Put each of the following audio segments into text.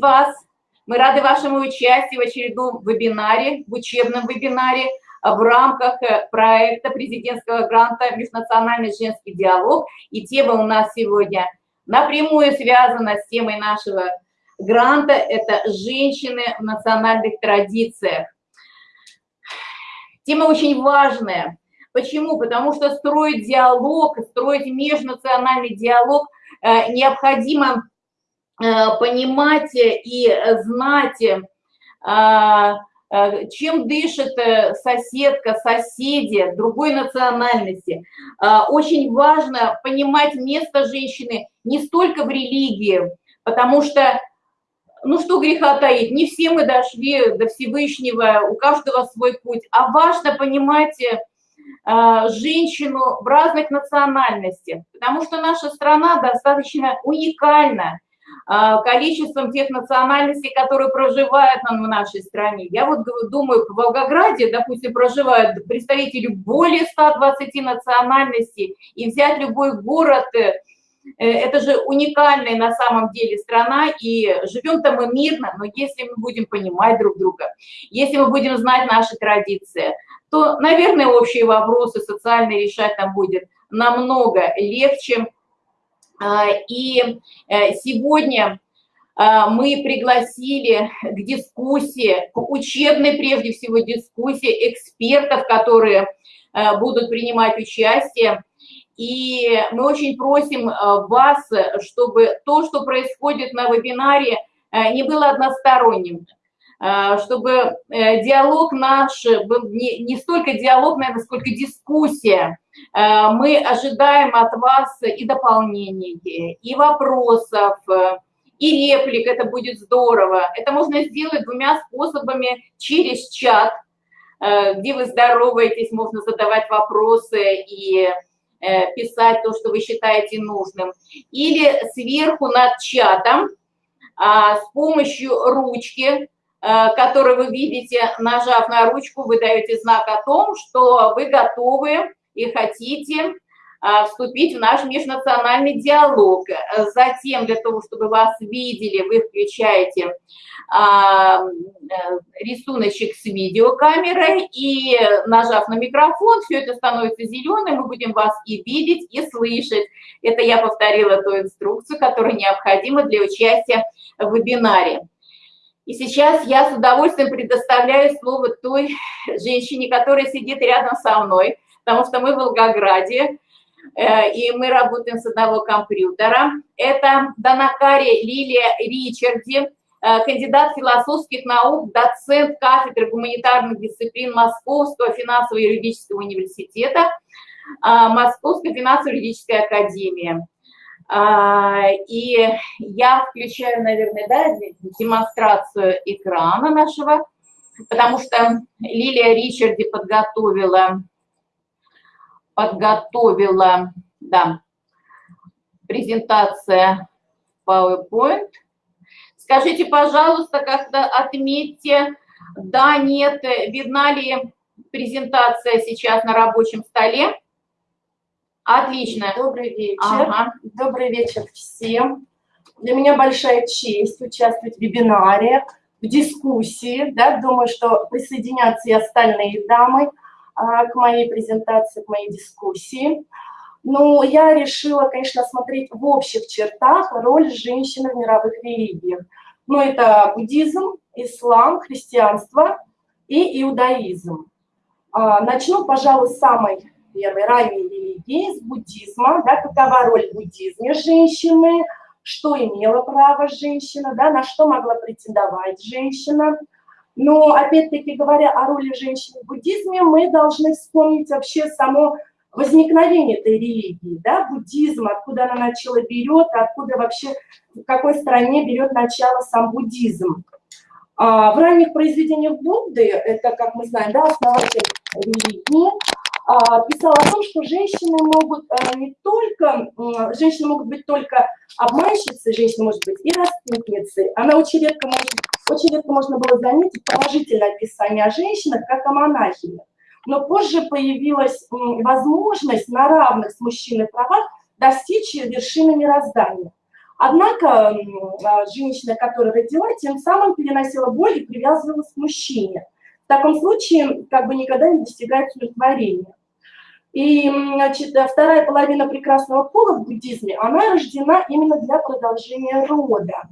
вас. Мы рады вашему участию в очередном вебинаре, в учебном вебинаре в рамках э, проекта президентского гранта «Межнациональный женский диалог». И тема у нас сегодня напрямую связана с темой нашего гранта – это «Женщины в национальных традициях». Тема очень важная. Почему? Потому что строить диалог, строить межнациональный диалог э, необходимо понимать и знать, Э, чем дышит э, соседка, соседи другой национальности. Э, очень важно понимать место женщины не столько в религии, потому что, ну что греха таить, не все мы дошли до Всевышнего, у каждого свой путь, а важно понимать женщину в разных национальностях, потому что наша страна достаточно уникальна, а, количеством тех национальностей, которые проживают в нашей стране. Я вот думаю, в Волгограде, допустим, проживают представители более 120 национальностей, и взять любой город, э, это же уникальная на самом деле страна, и живем-то мы мирно, но если мы будем понимать друг друга, если мы будем знать наши традиции, то, наверное, общие вопросы социальные решать нам будет намного легче, а, и э, сегодня а, мы пригласили к дискуссии, к учебной прежде всего дискуссии экспертов, которые э, будут принимать участие. И мы очень просим э, вас, чтобы то, что происходит на вебинаре, не было односторонним, чтобы диалог наш был не, не столько диалог, наверное, сколько дискуссия, Э, мы ожидаем от вас и дополнений, и вопросов, и реплик, это будет здорово. Это можно сделать двумя способами через чат, э, где вы здороваетесь, можно задавать вопросы и э, писать то, что вы считаете нужным. Или сверху над чатом а, с помощью ручки, которую вы видите, нажав на ручку, вы даете знак о том, что вы готовы и хотите а, вступить в наш межнациональный диалог. Затем, для того, чтобы вас видели, вы включаете а, рисуночек с видеокамерой и, нажав на микрофон, все это становится зеленым, мы будем вас и видеть, и слышать. Это я повторила ту инструкцию, которая необходима для участия в вебинаре. И сейчас я с удовольствием предоставляю слово той женщине, которая сидит рядом со мной, потому что мы в Волгограде, э, и мы работаем с одного компьютера. Это Данакари Лилия Ричарди, э, кандидат философских наук, доцент кафедры гуманитарных дисциплин Московского финансово-юридического университета, э, Московской финансово-юридической академии. И я включаю, наверное, да, демонстрацию экрана нашего, потому что Лилия Ричарди подготовила подготовила, да, презентация PowerPoint. Скажите, пожалуйста, когда отметьте, да, нет, видна ли презентация сейчас на рабочем столе? Отлично. Добрый вечер. Ага. Добрый вечер всем. Для меня большая честь участвовать в вебинаре, в дискуссии. Да, думаю, что присоединятся и остальные дамы. А, к моей презентации, к моей дискуссии. Но я решила, конечно, смотреть в общих чертах роль женщины в мировых религиях. Ну, это буддизм, ислам, христианство и иудаизм. А, начну, пожалуй, с самой первой ранней религии, с буддизма. Да, какова роль буддизме женщины, что имела право женщина, да, на что могла претендовать женщина – но, опять-таки, говоря о роли женщины в буддизме, мы должны вспомнить вообще само возникновение этой религии, да, буддизм, откуда она начало берет, откуда вообще, в какой стране берет начало сам буддизм. А, в ранних произведениях Будды, это, как мы знаем, да, основатель религии, писал о том, что женщины могут а, не только, женщины могут быть только обманщицей, женщина может быть и распутницей, она очень редко очень редко можно было заметить положительное описание о женщинах, как о монахинях. Но позже появилась возможность на равных с мужчиной правах достичь вершины мироздания. Однако а, женщина, которая родила, тем самым переносила боль и привязывалась к мужчине. В таком случае как бы никогда не достигает удовлетворения. И значит, вторая половина прекрасного пола в буддизме, она рождена именно для продолжения рода.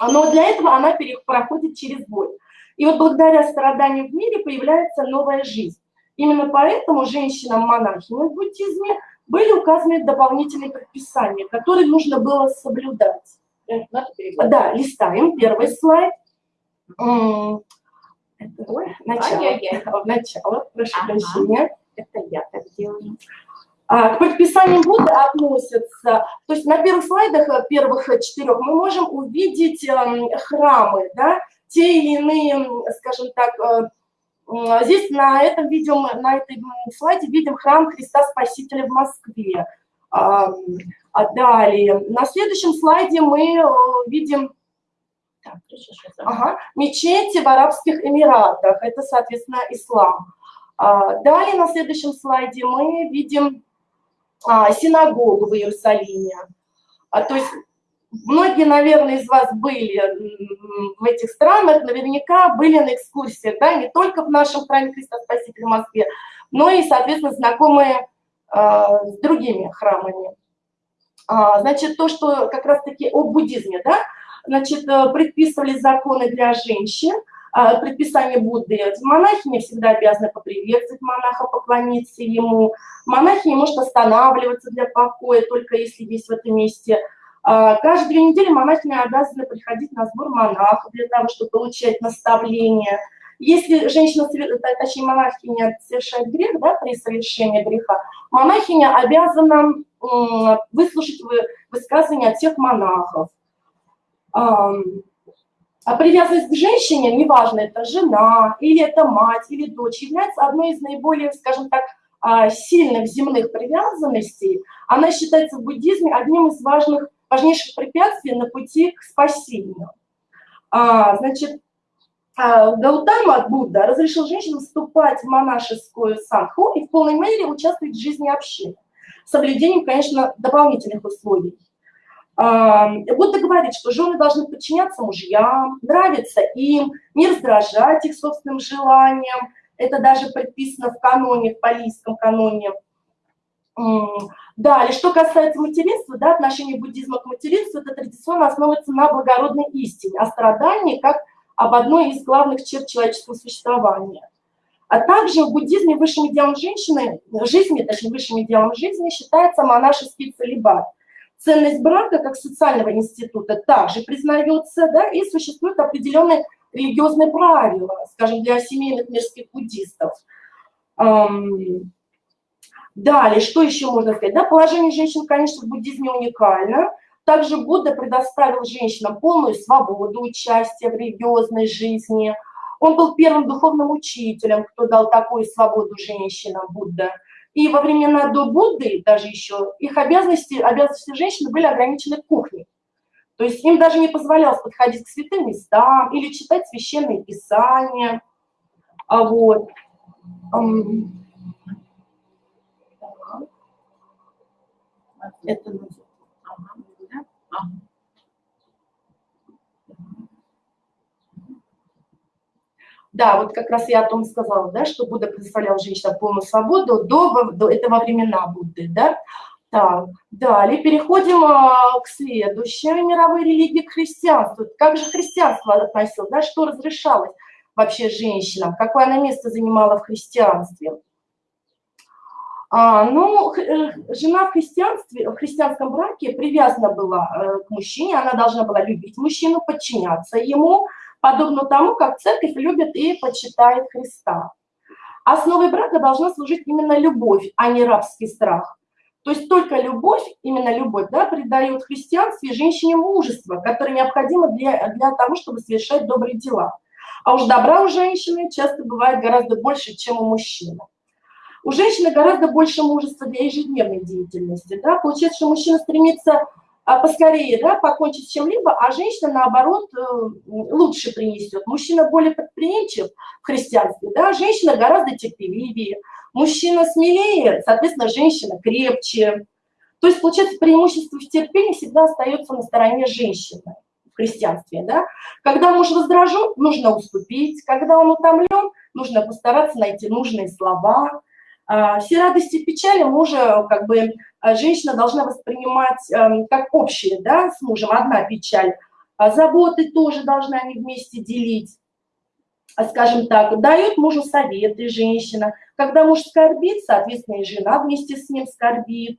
Но для этого она проходит через боль. И вот благодаря страданиям в мире появляется новая жизнь. Именно поэтому женщинам-монахиням в буддизме были указаны дополнительные предписания, которые нужно было соблюдать. Да, листаем первый слайд. Это, начало. начало, прошу ага. прощения. Это я так делаю. А, к предписаниям Будды относятся, то есть на первых слайдах, э, первых четырех, мы можем увидеть эм, храмы, да, те или иные, скажем так, э, Здесь на этом видео, на этой слайде видим храм Христа Спасителя в Москве. А далее, на следующем слайде мы э, видим ага, мечети в Арабских Эмиратах, это, соответственно, ислам. А далее на следующем слайде мы видим а, синагогу в Иерусалиме. А, то есть Многие, наверное, из вас были в этих странах, наверняка были на экскурсиях, да, не только в нашем храме Христа Спасителя в Москве, но и, соответственно, знакомые э, с другими храмами. А, значит, то, что как раз-таки о буддизме, да, значит, э, предписывали законы для женщин, э, предписание Будды. Монахи не всегда обязаны поприветствовать монаха, поклониться ему. Монахи не может останавливаться для покоя, только если есть в этом месте а, каждые две недели монахини обязаны приходить на сбор монахов для того, чтобы получать наставления. Если женщина, точнее монахиня совершает грех, да, при совершении греха, монахиня обязана выслушать высказывания от всех монахов. А привязанность к женщине, неважно, это жена, или это мать, или дочь, является одной из наиболее, скажем так, а, сильных земных привязанностей. Она считается в буддизме одним из важных важнейших препятствий на пути к спасению. А, значит, а, Гаутама Будда разрешил женщинам вступать в монашескую санху и в полной мере участвовать в жизни общины, соблюдением, конечно, дополнительных условий. Будда говорит, что жены должны подчиняться мужьям, нравиться им, не раздражать их собственным желаниям. Это даже предписано в каноне, в палийском каноне – Далее, что касается материнства, да, отношение буддизма к материнству, это традиционно основывается на благородной истине, о страдании как об одной из главных черт человеческого существования. А также в буддизме высшим идеалом женщины, жизни, точнее, высшим идеалом жизни считается монашеский целебат. Ценность брака как социального института также признается, да, и существуют определенные религиозные правила, скажем, для семейных мирских буддистов. Далее, что еще можно сказать? Да, положение женщин, конечно, в буддизме уникально. Также Будда предоставил женщинам полную свободу участия в религиозной жизни. Он был первым духовным учителем, кто дал такую свободу женщинам, Будда. И во времена до Будды даже еще их обязанности, обязанности женщины были ограничены кухней. То есть им даже не позволялось подходить к святым местам или читать священные писания. А вот. Это Да, вот как раз я о том сказала, да, что Будда предоставлял женщинам полную свободу до, до этого времена Будды, да. Так, далее переходим а, к следующей мировой религии, к христианству. Как же христианство относилось, да, что разрешалось вообще женщинам, какое оно место занимало в христианстве? А, ну, э, жена в христианстве, в христианском браке привязана была э, к мужчине, она должна была любить мужчину, подчиняться ему, подобно тому, как церковь любит и почитает Христа. Основой брака должна служить именно любовь, а не рабский страх. То есть только любовь, именно любовь, да, придает христианстве женщине мужество, которое необходимо для, для того, чтобы совершать добрые дела. А уж добра у женщины часто бывает гораздо больше, чем у мужчины. У женщины гораздо больше мужества для ежедневной деятельности. Да? Получается, что мужчина стремится поскорее да, покончить с чем-либо, а женщина, наоборот, э, лучше принесет. Мужчина более предприимчив в христианстве, да? женщина гораздо терпеливее. Мужчина смелее, соответственно, женщина крепче. То есть, получается, преимущество в терпении всегда остается на стороне женщины в христианстве. Да? Когда муж раздражен, нужно уступить. Когда он утомлен, нужно постараться найти нужные слова. А, все радости и печали мужа, как бы, а, женщина должна воспринимать эм, как общие, да, с мужем, одна печаль. А заботы тоже должны они вместе делить. Скажем так, дает мужу советы женщина. Когда муж скорбит, соответственно, и жена вместе с ним скорбит.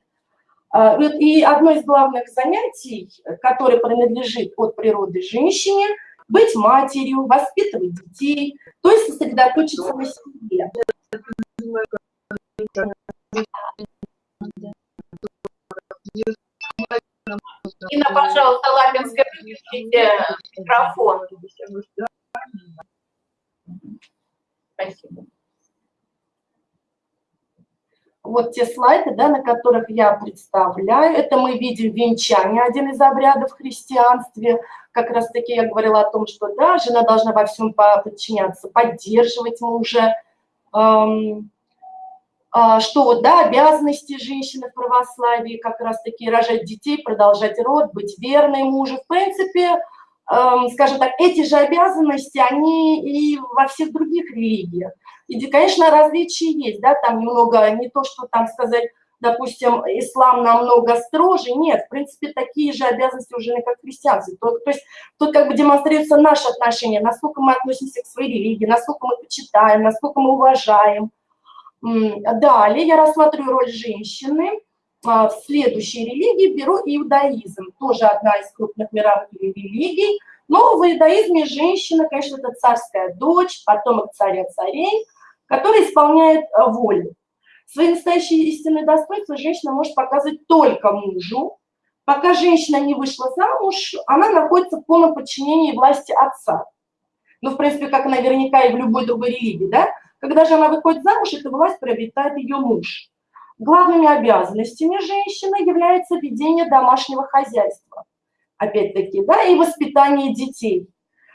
И одно из главных занятий, которое принадлежит от природы женщине, быть матерью, воспитывать детей, то есть сосредоточиться на себе. Инна, пожалуйста, Лапинская, выключите микрофон. Спасибо. Вот те слайды, да, на которых я представляю, это мы видим венчание, один из обрядов в христианстве. Как раз таки я говорила о том, что да, жена должна во всем подчиняться, поддерживать мужа, эм, что вот, да, обязанности женщины в православии как раз-таки рожать детей, продолжать род, быть верной мужу. В принципе, эм, скажем так, эти же обязанности, они и во всех других религиях. И, конечно, различия есть, да, там немного, не то, что там сказать, допустим, ислам намного строже, нет, в принципе, такие же обязанности уже как христианцы. То, то есть тут как бы демонстрируется наше отношение, насколько мы относимся к своей религии, насколько мы почитаем, насколько мы уважаем, Далее я рассматриваю роль женщины. А, в следующей религии беру иудаизм, тоже одна из крупных мировых религий. Но в иудаизме женщина, конечно, это царская дочь, потомок царя-царей, который исполняет а, волю. Свои настоящие истинные достоинства женщина может показывать только мужу. Пока женщина не вышла замуж, она находится в полном подчинении власти отца. Ну, в принципе, как наверняка и в любой другой религии, да? Когда же она выходит замуж, эта власть приобретает ее муж. Главными обязанностями женщины является ведение домашнего хозяйства. Опять-таки, да, и воспитание детей.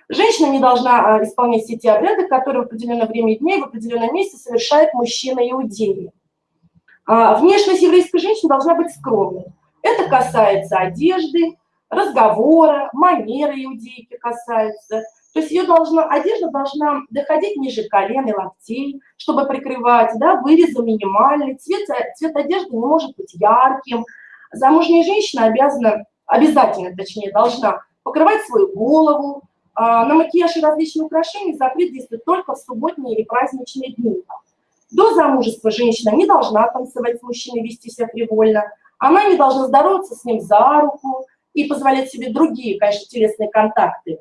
Женщина не должна а, исполнять все те обряды, которые в определенное время и в определенном месте совершает мужчина иудеи. А, внешность еврейской женщины должна быть скромной. Это касается одежды, разговора, манеры иудейки касается – то есть ее должна, одежда должна доходить ниже колен и локтей, чтобы прикрывать, да, вырезы минимальный, цвет, цвет одежды не может быть ярким. Замужняя женщина обязана, обязательно, точнее, должна покрывать свою голову, а, на макияж и различные украшения запрет действует только в субботние или праздничные дни. До замужества женщина не должна танцевать с мужчиной, вести себя привольно, она не должна здороваться с ним за руку и позволять себе другие, конечно, телесные контакты.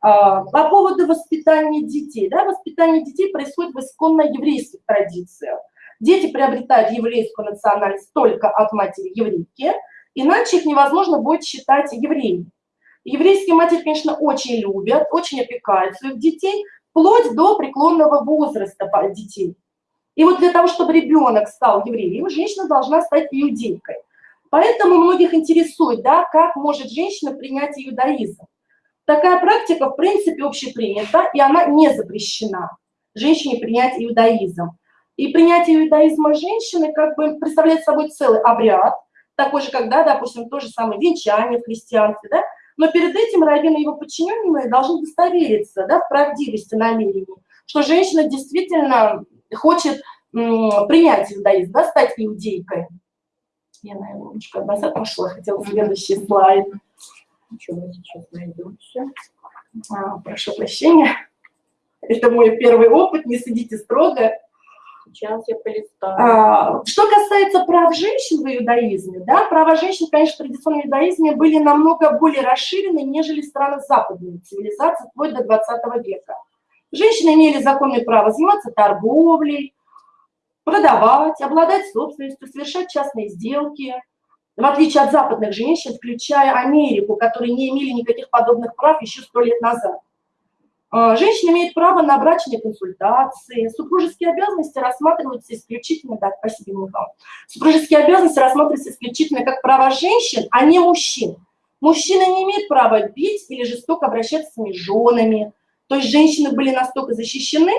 А, по поводу воспитания детей. Да, воспитание детей происходит в исконно еврейских традициях. Дети приобретают еврейскую национальность только от матери еврейки, иначе их невозможно будет считать евреями. Еврейские матери, конечно, очень любят, очень опекают своих детей, вплоть до преклонного возраста детей. И вот для того, чтобы ребенок стал евреем, женщина должна стать иудейкой. Поэтому многих интересует, да, как может женщина принять иудаизм. Такая практика, в принципе, общепринята, и она не запрещена женщине принять иудаизм. И принятие иудаизма женщины как бы представляет собой целый обряд, такой же, как, да, допустим, то же самое венчание в христианстве, да, но перед этим раввин и его подчиненные должны удостовериться да, в правдивости намерений, что женщина действительно хочет принять иудаизм, да, стать иудейкой. Я, наверное, немножко назад пошла, хотела следующий слайд. Ничего, мы сейчас найдем все. А, прошу прощения. Это мой первый опыт, не судите строго. Сейчас я полистаю. А, что касается прав женщин в иудаизме, да, права женщин, конечно, в традиционном иудаизме были намного более расширены, нежели в странах западной цивилизации, вплоть до 20 века. Женщины имели законное право заниматься торговлей, продавать, обладать собственностью, совершать частные сделки, в отличие от западных женщин, включая Америку, которые не имели никаких подобных прав еще сто лет назад. А, женщина имеет право на брачные консультации, супружеские обязанности рассматриваются исключительно, да, спасибо, Михаил, супружеские обязанности рассматриваются исключительно как права женщин, а не мужчин. Мужчина не имеет права бить или жестоко обращаться с своими женами. То есть женщины были настолько защищены,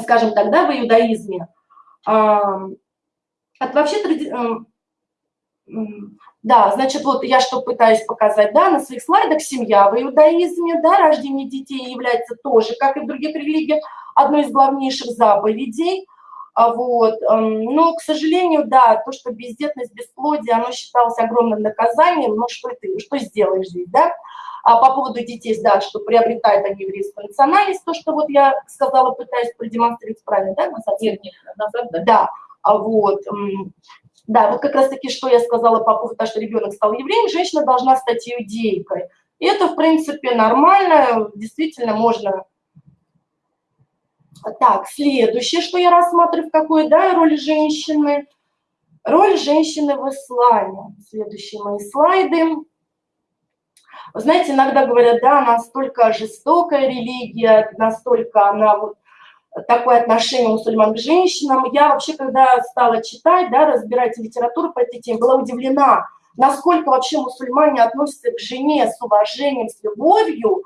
скажем тогда, в иудаизме, от вообще Да, значит, вот я что пытаюсь показать, да, на своих слайдах семья в иудаизме, да, рождение детей является тоже, как и в других религиях, одной из главнейших заповедей. А вот, эм, но, к сожалению, да, то, что бездетность, бесплодие, оно считалось огромным наказанием, но что ты, что сделаешь здесь, да? А по поводу детей, да, что приобретает они еврейскую национальность, то, что вот я сказала, пытаюсь продемонстрировать правильно, да, назад? Нет, нет, назад, да. Да, а вот, да, вот как раз-таки, что я сказала по поводу того, что ребенок стал евреем, женщина должна стать иудейкой. И это, в принципе, нормально, действительно можно так, следующее, что я рассматриваю, в какой да, роли женщины. Роль женщины в исламе. Следующие мои слайды. Знаете, иногда говорят, да, настолько жестокая религия, настолько она вот такое отношение мусульман к женщинам. Я вообще, когда стала читать, да, разбирать литературу по этой теме, была удивлена, насколько вообще мусульмане относятся к жене с уважением, с любовью,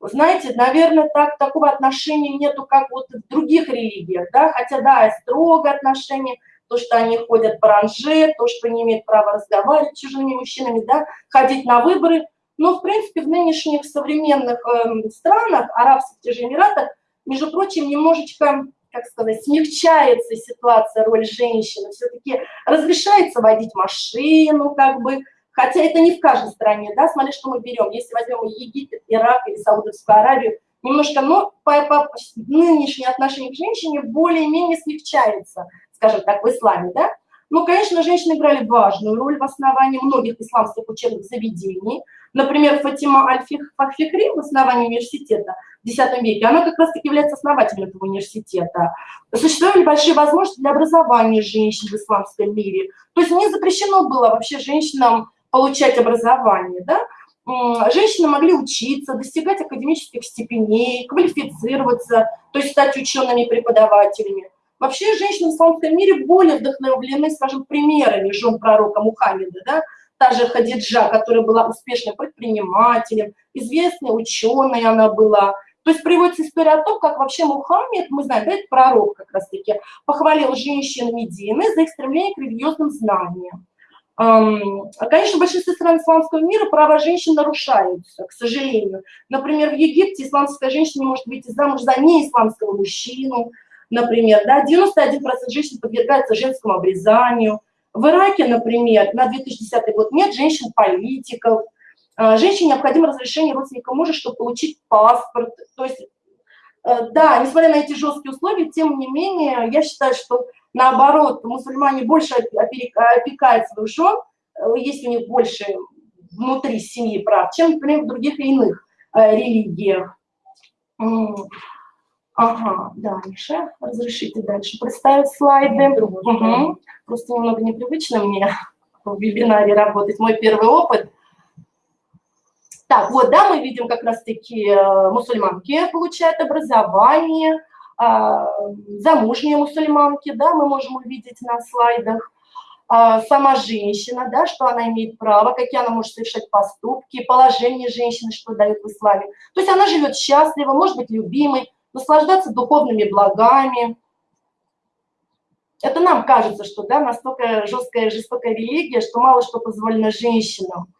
знаете, наверное, так, такого отношения нету, как вот в других религиях, да, хотя, да, строгое отношение, то, что они ходят по ранже, то, что не имеют права разговаривать с чужими мужчинами, да, ходить на выборы, но, в принципе, в нынешних современных э, странах, арабских, тех же Эмиратах, между прочим, немножечко, как сказать, смягчается ситуация, роль женщины, все-таки разрешается водить машину, как бы, Хотя это не в каждой стране, да, смотри, что мы берем. Если возьмем Египет, Ирак или Саудовскую Аравию, немножко, но по, по нынешнее отношение к женщине более-менее смягчается, скажем так, в исламе, да. Ну, конечно, женщины играли важную роль в основании многих исламских учебных заведений. Например, Фатима Аль-Фахфихри в основании университета в X веке, она как раз-таки является основателем этого университета. Существовали большие возможности для образования женщин в исламском мире. То есть не запрещено было вообще женщинам получать образование, да, женщины могли учиться, достигать академических степеней, квалифицироваться, то есть стать учеными преподавателями. Вообще женщины в исламском мире более вдохновлены, скажем, примерами жен пророка Мухаммеда, да, та же Хадиджа, которая была успешным предпринимателем, известной ученой она была. То есть приводится история о том, как вообще Мухаммед, мы знаем, да, это пророк как раз-таки, похвалил женщин Медины за их стремление к религиозным знаниям. Конечно, в большинстве стран исламского мира права женщин нарушаются, к сожалению. Например, в Египте исламская женщина не может выйти замуж за неисламского мужчину, например. Да? 91% женщин подвергаются женскому обрезанию. В Ираке, например, на 2010 год нет женщин-политиков. А, женщине необходимо разрешение родственника мужа, чтобы получить паспорт. То есть, э, да, несмотря на эти жесткие условия, тем не менее, я считаю, что Наоборот, мусульмане больше опекают своих жен, э, есть у них больше внутри семьи прав, чем, например, в других иных э, религиях. Ага, дальше. Разрешите дальше представить слайды. Угу. Просто немного непривычно мне в вебинаре работать. Мой первый опыт. Так, вот, да, мы видим как раз-таки э, мусульманки получают образование, а, замужние мусульманки, да, мы можем увидеть на слайдах, а, сама женщина, да, что она имеет право, какие она может совершать поступки, положение женщины, что дает в исламе. То есть она живет счастливо, может быть любимой, наслаждаться духовными благами. Это нам кажется, что да, настолько жесткая, жестокая религия, что мало что позволено женщинам.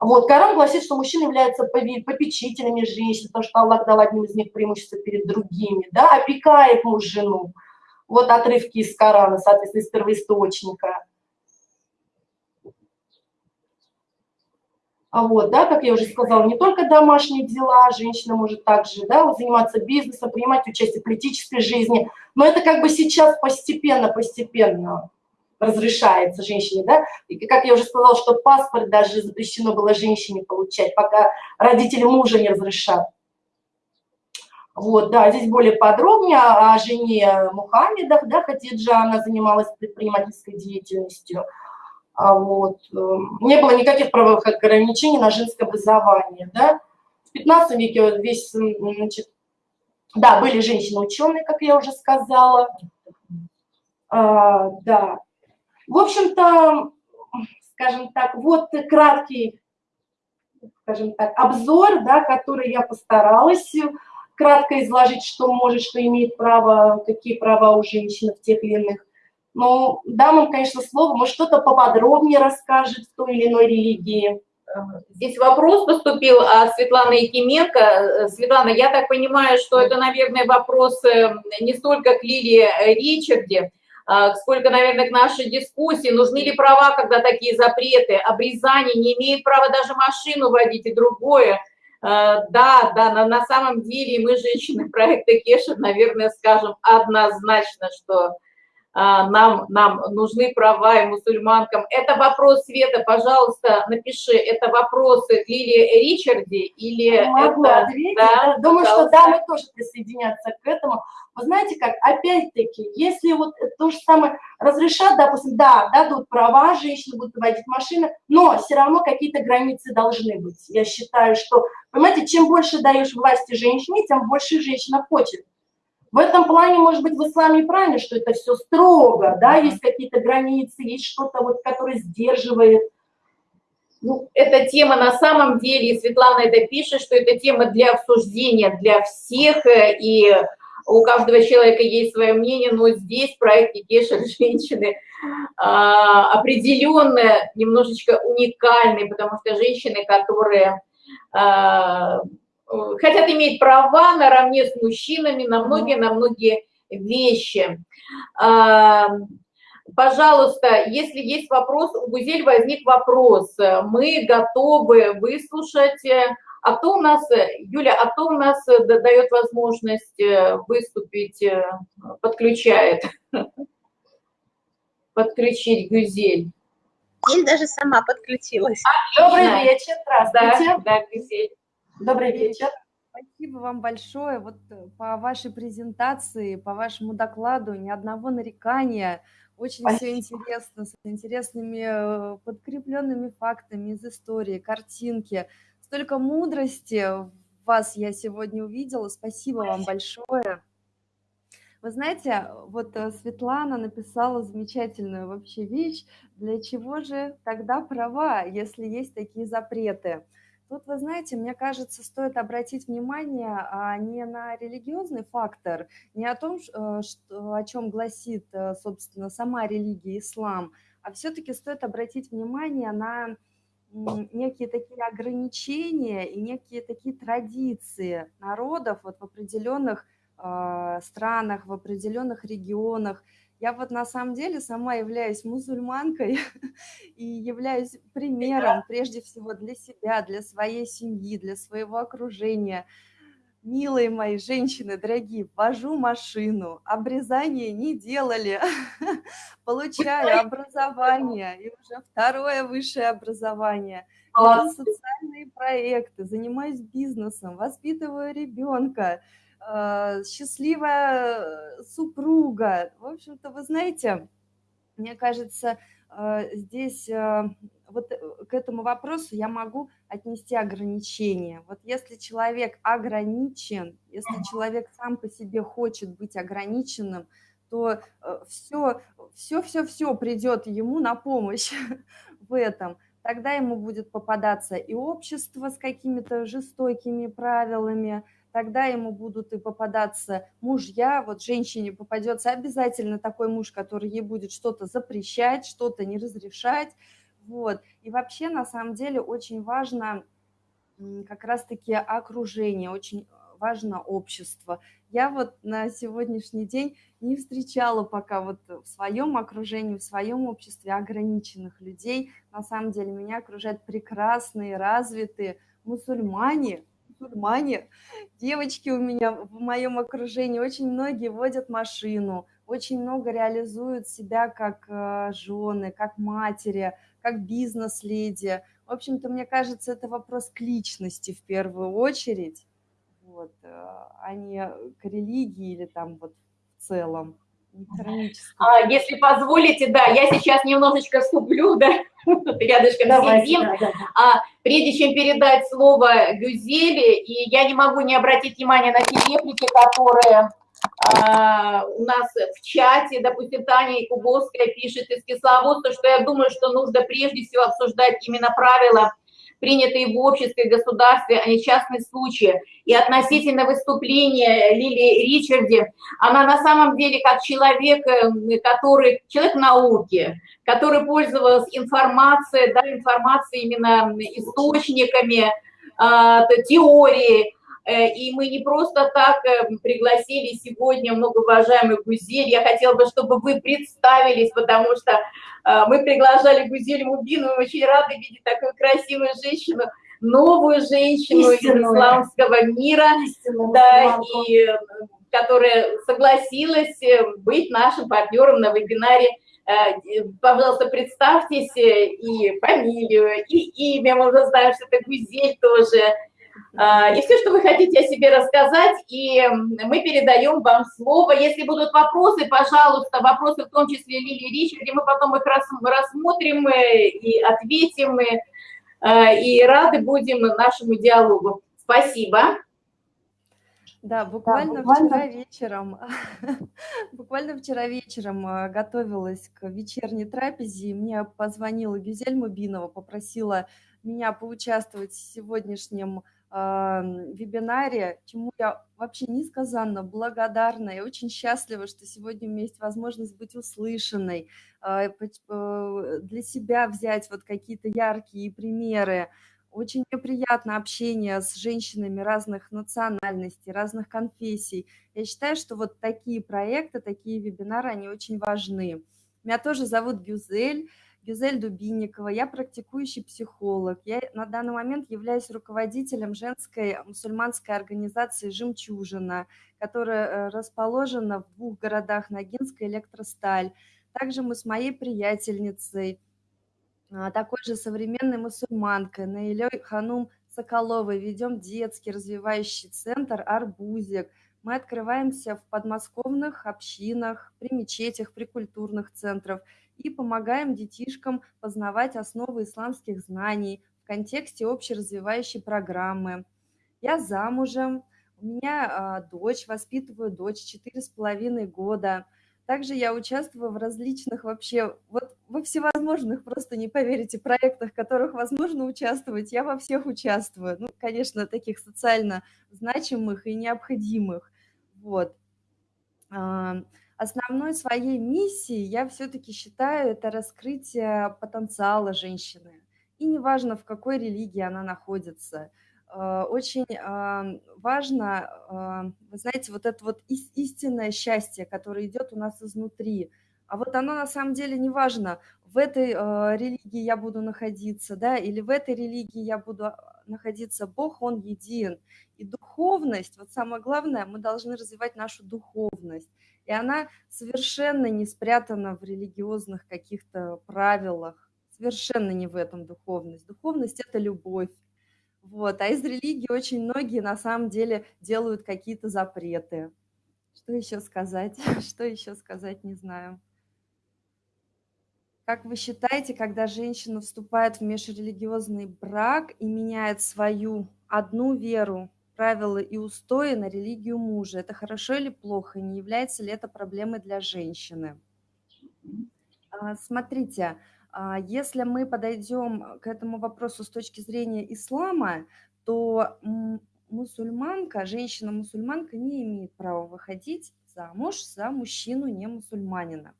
Вот, Коран гласит, что мужчины являются попечителями женщин, потому что Аллах дал одним из них преимущество перед другими, да, опекает муж жену. Вот отрывки из Корана, соответственно, из первоисточника. Вот, да, как я уже сказала, не только домашние дела, женщина может также да, заниматься бизнесом, принимать участие в политической жизни, но это как бы сейчас постепенно, постепенно разрешается женщине, да, и как я уже сказала, что паспорт даже запрещено было женщине получать, пока родители мужа не разрешат. Вот, да, здесь более подробнее о жене Мухаммеда, да, Хадиджа, она занималась предпринимательской деятельностью. А вот, эм, не было никаких правовых ограничений на женское образование, да. В 15 веке весь, значит, да, были женщины-ученые, как я уже сказала, а, да, в общем-то, скажем так, вот краткий, скажем так, обзор, да, который я постаралась кратко изложить, что может, что имеет право, какие права у женщин в тех или иных Ну, дам вам, конечно, слово, может, что-то поподробнее расскажет в той или иной религии. Здесь вопрос поступил от Светланы Якименко. Светлана, я так понимаю, что это, наверное, вопрос э, не столько к Лилии Ричарде, а сколько, наверное, к нашей дискуссии. Нужны ли права, когда такие запреты? Обрезание не имеет права даже машину водить и другое. Э, да, да, на, на самом деле мы, женщины проекта Кешер, наверное, скажем однозначно, что нам, нам нужны права и мусульманкам. Это вопрос, Света, пожалуйста, напиши, это вопросы Лилии Ричарди или Могу это... ответить. Да, Думаю, пожалуйста. что дамы тоже присоединятся к этому. Вы знаете как, опять-таки, если вот то же самое разрешат, допустим, да, дадут права, женщины будут водить машины, но все равно какие-то границы должны быть. Я считаю, что, понимаете, чем больше даешь власти женщине, тем больше женщина хочет. В этом плане, может быть, в исламе правильно, что это все строго, да, есть какие-то границы, есть что-то, вот, которое сдерживает. Ну, эта тема на самом деле, и Светлана это пишет, что это тема для обсуждения для всех, э, и у каждого человека есть свое мнение, но здесь в проекте Кеша женщины а, определенно немножечко уникальные, потому что женщины, которые а, хотят иметь права наравне с мужчинами на многие, на многие вещи. А, пожалуйста, если есть вопрос, у Гузель возник вопрос, мы готовы выслушать. А кто у нас, Юля, а кто у нас дает возможность э, выступить, э, подключает? Подключить Гюзель. Гюзель даже сама подключилась. Добрый вечер, здравствуйте. Да, да, Гюзель. Добрый вечер. Спасибо вам большое. Вот э, по вашей презентации, по вашему докладу ни одного нарекания. Очень Спасибо. все интересно, с интересными э, подкрепленными фактами из истории, картинки. Столько мудрости в вас я сегодня увидела. Спасибо вам большое. Вы знаете, вот э, Светлана написала замечательную вообще вещь. Для чего же тогда права, если есть такие запреты? Тут, вы знаете, мне кажется, стоит обратить внимание а, не на религиозный фактор, не о том, э, что, о чем гласит, э, собственно, сама религия ислам, а все-таки стоит обратить внимание на некие такие ограничения и некие такие традиции народов вот в определенных э, странах, в определенных регионах. Я вот на самом деле сама являюсь мусульманкой и являюсь примером прежде всего для себя, для своей семьи, для своего окружения. Милые мои женщины, дорогие, вожу машину, обрезание не делали, получаю образование и уже второе высшее образование. Социальные проекты, занимаюсь бизнесом, воспитываю ребенка, счастливая супруга. В общем-то, вы знаете, мне кажется, э, здесь э, вот к этому вопросу я могу отнести ограничения. Вот если человек ограничен, если человек сам по себе хочет быть ограниченным, то все, все, все, все придет ему на помощь в этом. Тогда ему будет попадаться и общество с какими-то жестокими правилами, тогда ему будут и попадаться мужья, вот женщине попадется обязательно такой муж, который ей будет что-то запрещать, что-то не разрешать, вот. И вообще, на самом деле, очень важно как раз-таки окружение, очень важно общество. Я вот на сегодняшний день не встречала пока вот в своем окружении, в своем обществе ограниченных людей. На самом деле меня окружают прекрасные, развитые мусульмане, мусульмане. Девочки у меня в моем окружении, очень многие водят машину, очень много реализуют себя как э, жены, как матери, как бизнес-леди. В общем-то, мне кажется, это вопрос к личности в первую очередь, вот, э, а не к религии или там вот в целом. А, если позволите, да, я сейчас немножечко вступлю, да, рядышком Давайте, сидим. Да, да. А, прежде чем передать слово Гюзели, и я не могу не обратить внимание на те реплики, которые а, у нас в чате, допустим, Таня Якубовская пишет из Кисловодска, что я думаю, что нужно прежде всего обсуждать именно правила принятые в обществе и государстве, а не частные случаи. И относительно выступления Лили Ричарди, она на самом деле как человек, э, который, человек науки, который пользовался информацией, да, информацией именно источниками, а, теории, и мы не просто так э, пригласили сегодня многоуважаемый Гузель. Я хотела бы, чтобы вы представились, потому что э, мы приглашали Гузель Мубину, мы очень рады видеть такую красивую женщину, новую женщину Истинную. из исламского мира, Истинную да, и которая согласилась быть нашим партнером на вебинаре пожалуйста, представьтесь и фамилию, и имя, мы уже знаем, что это Гузель тоже, и все, что вы хотите о себе рассказать, и мы передаем вам слово. Если будут вопросы, пожалуйста, вопросы в том числе Лили Ричард, мы потом их рассмотрим и ответим, и, а, и рады будем нашему диалогу. Спасибо. Да, буквально, да, буквально вчера вечером, буквально вчера вечером а, готовилась к вечерней трапезе, и мне позвонила Гюзель Мубинова, попросила меня поучаствовать в сегодняшнем вебинаре, чему я вообще несказанно благодарна и очень счастлива, что сегодня у меня есть возможность быть услышанной, а, э, для себя взять вот какие-то яркие примеры. Очень мне приятно общение с женщинами разных национальностей, разных конфессий. Я считаю, что вот такие проекты, такие вебинары, они очень важны. Меня тоже зовут Гюзель. Гюзель Дубинникова, я практикующий психолог. Я на данный момент являюсь руководителем женской мусульманской организации «Жемчужина», которая э, расположена в двух городах Ногинск и Электросталь. Также мы с моей приятельницей, а, такой же современной мусульманкой, Наилей Ханум Соколовой, ведем детский развивающий центр «Арбузик». Мы открываемся в подмосковных общинах, при мечетях, при культурных центрах – и помогаем детишкам познавать основы исламских знаний в контексте общеразвивающей программы. Я замужем, у меня а, дочь, воспитываю дочь четыре с половиной года. Также я участвую в различных вообще, вот во всевозможных, просто не поверите, проектах, в которых возможно участвовать, я во всех участвую. Ну, конечно, таких социально значимых и необходимых. Вот. Основной своей миссией я все-таки считаю это раскрытие потенциала женщины. И неважно, в какой религии она находится. Э, очень а, важно, а, вы знаете, вот это вот истинное счастье, которое идет у нас изнутри. А вот оно на самом деле не важно, в этой а, религии я буду находиться, да, или в этой религии я буду находиться. Бог, Он един. И духовность, вот самое главное, мы должны развивать нашу духовность. И она совершенно не спрятана в религиозных каких-то правилах, совершенно не в этом духовность. Духовность – это любовь. Вот. А из религии очень многие на самом деле делают какие-то запреты. Что еще сказать? Что еще сказать, не знаю. Как вы считаете, когда женщина вступает в межрелигиозный брак и меняет свою одну веру правила и устои на религию мужа. Это хорошо или плохо? Не является ли это проблемой для женщины? А, смотрите, а, если мы подойдем к этому вопросу с точки зрения ислама, то мусульманка, женщина-мусульманка не имеет права выходить замуж за мужчину не мусульманина.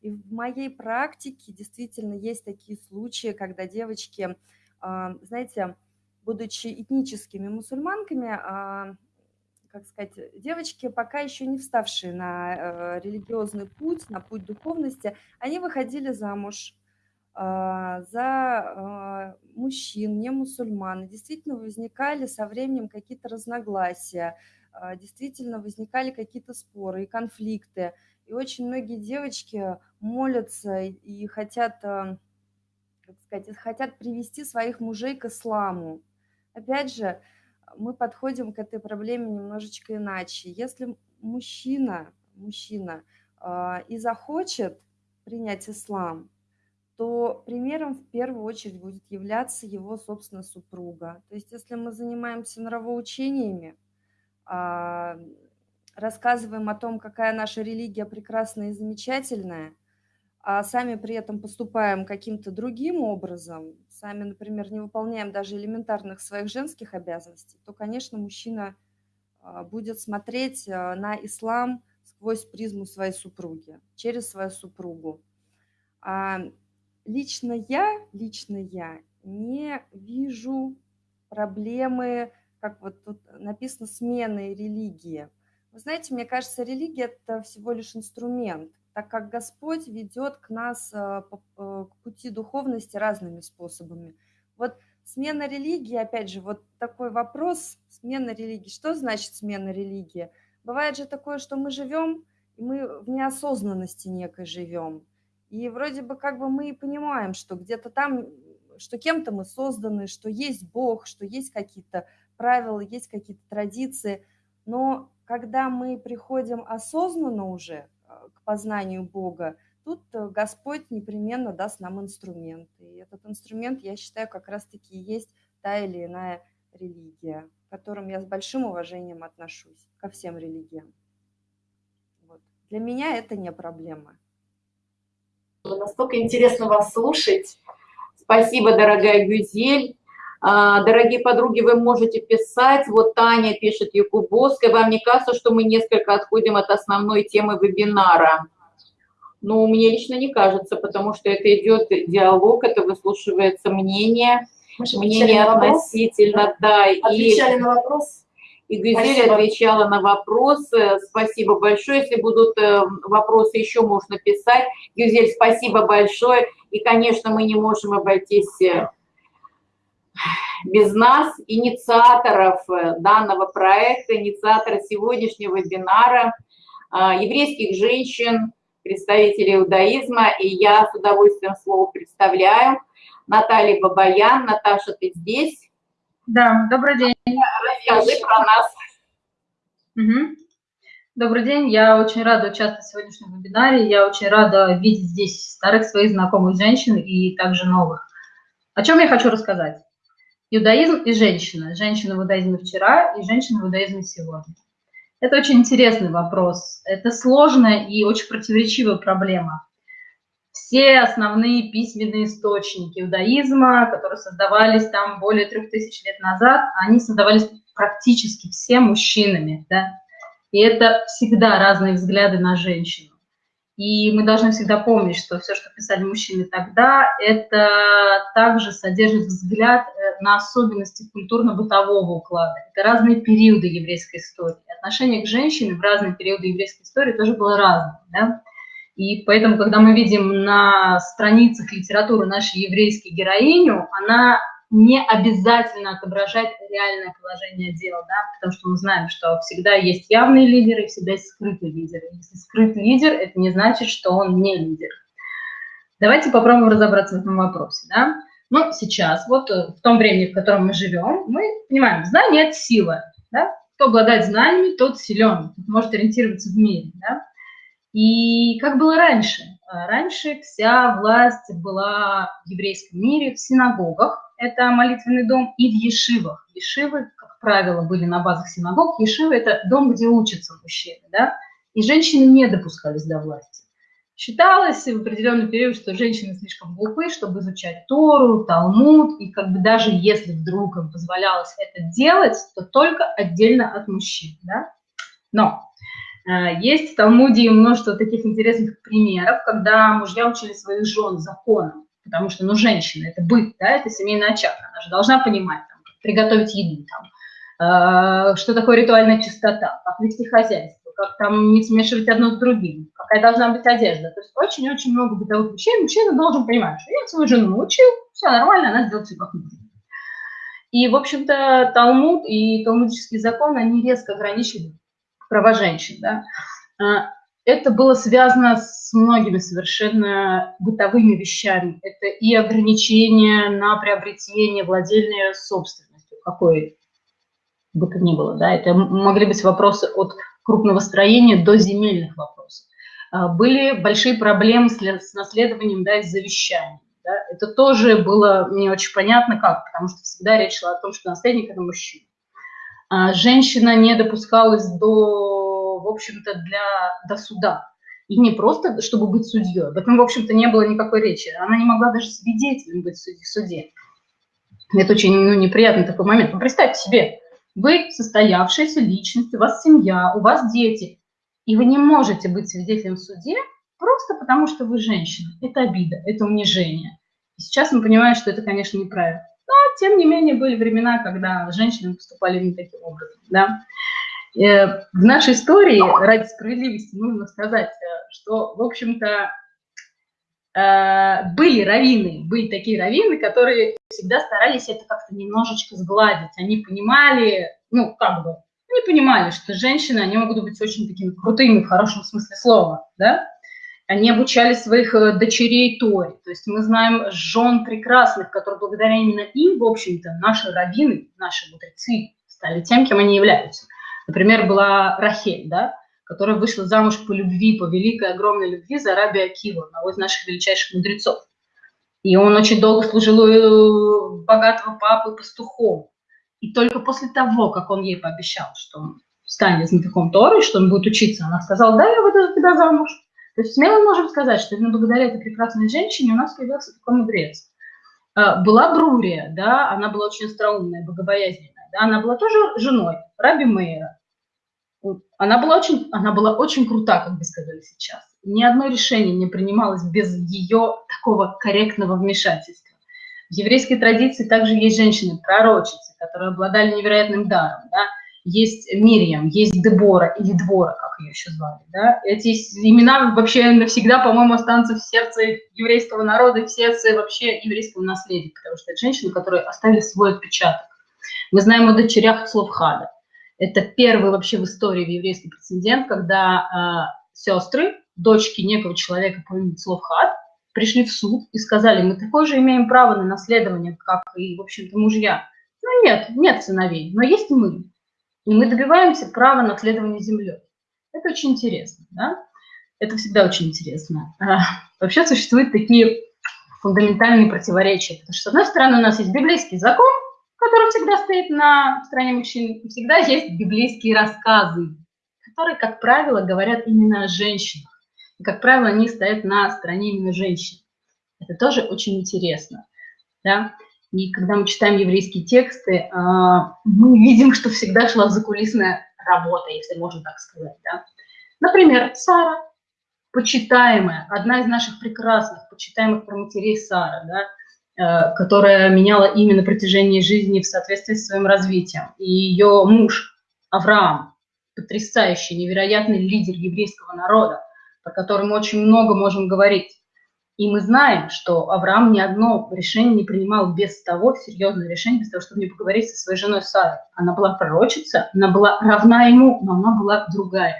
И в моей практике действительно есть такие случаи, когда девочки, а, знаете, будучи этническими мусульманками, а, как сказать, девочки, пока еще не вставшие на э, религиозный путь, на путь духовности, они выходили замуж а, за а, мужчин, не мусульман. И действительно возникали со временем какие-то разногласия, действительно возникали какие-то споры и конфликты. И очень многие девочки молятся и хотят, как сказать, хотят привести своих мужей к исламу. Опять же, мы подходим к этой проблеме немножечко иначе. Если мужчина, мужчина э, и захочет принять ислам, то примером в первую очередь будет являться его, собственно, супруга. То есть если мы занимаемся нравоучениями, э, рассказываем о том, какая наша религия прекрасная и замечательная, а сами при этом поступаем каким-то другим образом, сами, например, не выполняем даже элементарных своих женских обязанностей, то, конечно, мужчина а, будет смотреть а, на ислам сквозь призму своей супруги, через свою супругу. А лично я, лично я не вижу проблемы, как вот тут написано, смены религии. Вы знаете, мне кажется, религия – это всего лишь инструмент, так как Господь ведет к нас э, э, к пути духовности разными способами. Вот смена религии, опять же, вот такой вопрос, смена религии. Что значит смена религии? Бывает же такое, что мы живем, и мы в неосознанности некой живем. И вроде бы как бы мы и понимаем, что где-то там, что кем-то мы созданы, что есть Бог, что есть какие-то правила, есть какие-то традиции. Но когда мы приходим осознанно уже к познанию Бога, тут э, Господь непременно даст нам инструмент. И этот инструмент, я считаю, как раз-таки есть та или иная религия, к которым я с большим уважением отношусь, ко всем религиям. Вот. Для меня это не проблема. Настолько интересно вас слушать. Спасибо, дорогая Гюзель. А, дорогие подруги, вы можете писать. Вот Таня пишет Якубовская. Вам не кажется, что мы несколько отходим от основной темы вебинара? Ну, мне лично не кажется, потому что это идет диалог, это выслушивается мнение, мнение относительно, да. Отвечали и... на вопрос? И Гюзель Спасибо. отвечала на вопросы. Спасибо большое. Если будут э, вопросы, еще можно писать. Гюзель, спасибо большое. И, конечно, мы не можем обойтись э, без нас, инициаторов э, данного проекта, инициатора сегодняшнего вебинара, а, еврейских женщин, представителей иудаизма. И я с удовольствием слово представляю. Наталья Бабаян. Наташа, ты здесь? Да, добрый день. Расскажи про нас. Угу. Добрый день, я очень рада участвовать в сегодняшнем вебинаре. Я очень рада видеть здесь старых своих знакомых женщин и также новых. О чем я хочу рассказать? Иудаизм и женщина. Женщина в иудаизме вчера и женщина в иудаизме сегодня. Это очень интересный вопрос. Это сложная и очень противоречивая проблема. Все основные письменные источники иудаизма, которые создавались там более трех тысяч лет назад, они создавались практически все мужчинами. Да? И это всегда разные взгляды на женщину. И мы должны всегда помнить, что все, что писали мужчины тогда, это также содержит взгляд э, на особенности культурно-бытового уклада. Это разные периоды еврейской истории. Отношение к женщине в разные периоды еврейской истории тоже было разным. Да? И поэтому, когда мы видим на страницах литературы нашу еврейскую героиню, она не обязательно отображать реальное положение дел, да, потому что мы знаем, что всегда есть явные лидеры, всегда есть скрытые лидеры. Если скрытый лидер, это не значит, что он не лидер. Давайте попробуем разобраться в этом вопросе. Да? Ну, сейчас, вот э, в том времени, в котором мы живем, мы понимаем, знание – это сила. Да? Кто обладает знаниями, тот силен, может ориентироваться в мире. Да? И как было раньше? А раньше вся власть была в еврейском мире, в синагогах, это молитвенный дом, и в ешивах. Ешивы, как правило, были на базах синагог. Ешивы – это дом, где учатся мужчины, да? И женщины не допускались до власти. Считалось в определенный период, что женщины слишком глупы, чтобы изучать Тору, Талмуд, и как бы даже если вдруг им позволялось это делать, то только отдельно от мужчин, да? Но есть в Талмуде множество таких интересных примеров, когда мужья учили своих жен законам потому что, ну, женщина, это быт, да, это семейный очаг, она же должна понимать, там, приготовить еду, там, э, что такое ритуальная чистота, как вести хозяйство, как там не смешивать одно с другим, какая должна быть одежда. То есть очень-очень много бытовых вещей мужчина должен понимать, что я свою жену научил, все нормально, она сделает все как нужно. И, в общем-то, Талмуд и талмудические законы, они резко ограничили права женщин, да. А, это было связано с многими совершенно бытовыми вещами. Это и ограничения на приобретение владельной собственностью, какой бы то ни было. Да? Это могли быть вопросы от крупного строения до земельных вопросов. А, были большие проблемы с наследованием да, и завещанием. Да? Это тоже было не очень понятно как, потому что всегда речь шла о том, что наследник – это мужчина. А женщина не допускалась до в общем-то, для, до суда. И не просто, чтобы быть судьей. Об этом, в общем-то, не было никакой речи. Она не могла даже свидетелем быть в суде. Это очень ну, неприятный такой момент. Но представьте себе, вы состоявшаяся личность, у вас семья, у вас дети, и вы не можете быть свидетелем в суде просто потому, что вы женщина. Это обида, это унижение. И сейчас мы понимаем, что это, конечно, неправильно. Тем не менее, были времена, когда женщины поступали не таким образом. Да? Э, в нашей истории, ради справедливости, нужно сказать, э, что, в общем-то, э, были раввины, были такие раввины, которые всегда старались это как-то немножечко сгладить. Они понимали, ну, как бы, они понимали, что женщины, они могут быть очень такими крутыми в хорошем смысле слова, да, они обучали своих э, дочерей Торе. То есть мы знаем жен прекрасных, которые благодаря именно им, в общем-то, наши раввины, наши мудрецы стали тем, кем они являются. Например, была Рахель, да, которая вышла замуж по любви, по великой, огромной любви за Раби Акива, одного из наших величайших мудрецов. И он очень долго служил у богатого папы пастухом. И только после того, как он ей пообещал, что он станет знатоком Торы, что он будет учиться, она сказала, да, я выйду за тебя замуж. То есть смело можем сказать, что именно благодаря этой прекрасной женщине у нас появился такой мудрец. А, была Брурия, да, она была очень остроумная, богобоязненная, да, она была тоже женой Раби Мейера. Она была очень, она была очень крута, как бы сказали сейчас. Ни одно решение не принималось без ее такого корректного вмешательства. В еврейской традиции также есть женщины-пророчицы, которые обладали невероятным даром, да, есть Мириам, есть Дебора или Двора, как ее еще звали. Да? Эти имена вообще навсегда, по-моему, останутся в сердце еврейского народа в сердце вообще еврейского наследия, потому что это женщины, которые оставили свой отпечаток. Мы знаем о дочерях Словхада. Это первый вообще в истории в еврейский прецедент, когда э, сестры, дочки некого человека по имени Словхад, пришли в суд и сказали, мы такое же имеем право на наследование, как и, в общем-то, мужья. Ну нет, нет сыновей, но есть мы. И мы добиваемся права наследования землей. Это очень интересно, да? Это всегда очень интересно. А, вообще существуют такие фундаментальные противоречия. Потому что, с одной стороны, у нас есть библейский закон, который всегда стоит на стороне мужчин, и всегда есть библейские рассказы, которые, как правило, говорят именно о женщинах. И, как правило, они стоят на стороне именно женщин. Это тоже очень интересно. Да? И когда мы читаем еврейские тексты, а, мы видим, что всегда шла закулисная работа, если можно так сказать. Да? Например, Сара, почитаемая, одна из наших прекрасных, почитаемых про матерей Сара, да, э, которая меняла имя на протяжении жизни в соответствии с своим развитием. И ее муж Авраам, потрясающий, невероятный лидер еврейского народа, про который мы очень много можем говорить. И мы знаем, что Авраам ни одно решение не принимал без того, серьезное решение, без того, чтобы не поговорить со своей женой Сарой. Она была пророчица, она была равна ему, но она была другая.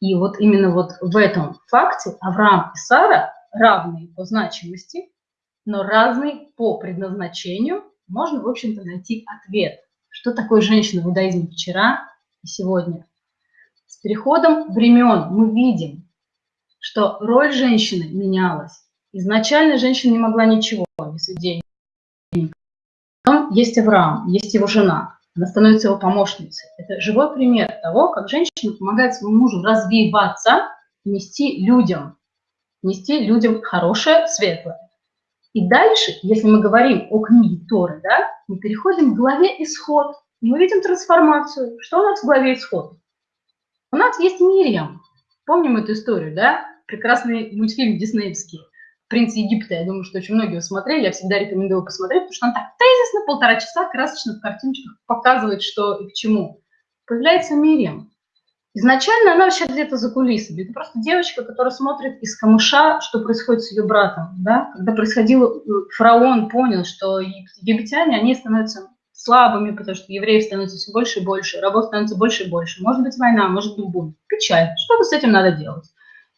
И вот именно вот в этом факте Авраам и Сара равные по значимости, но разные по предназначению, можно, в общем-то, найти ответ, что такое женщина в иудаизме вчера и сегодня. С переходом времен мы видим, что роль женщины менялась. Изначально женщина не могла ничего, без денег. Потом есть Авраам, есть его жена, она становится его помощницей. Это живой пример того, как женщина помогает своему мужу развиваться, нести людям, нести людям хорошее, светлое. И дальше, если мы говорим о книге Торы, да, мы переходим к главе «Исход». Мы видим трансформацию. Что у нас в главе «Исход»? У нас есть Мирьям. Помним эту историю, да? Прекрасный мультфильм диснеевский «Принц Египта». Я думаю, что очень многие его смотрели. Я всегда рекомендую посмотреть, потому что он так тезисно полтора часа красочно в картиночках показывает, что и к чему. Появляется Мириам. Изначально она вообще где-то за кулисами. Это просто девочка, которая смотрит из камыша, что происходит с ее братом. Да? Когда происходило, э, фараон понял, что египтяне, они становятся слабыми, потому что евреев становится все больше и больше, рабов становится больше и больше. Может быть война, может быть бунт. Печаль. Что-то с этим надо делать.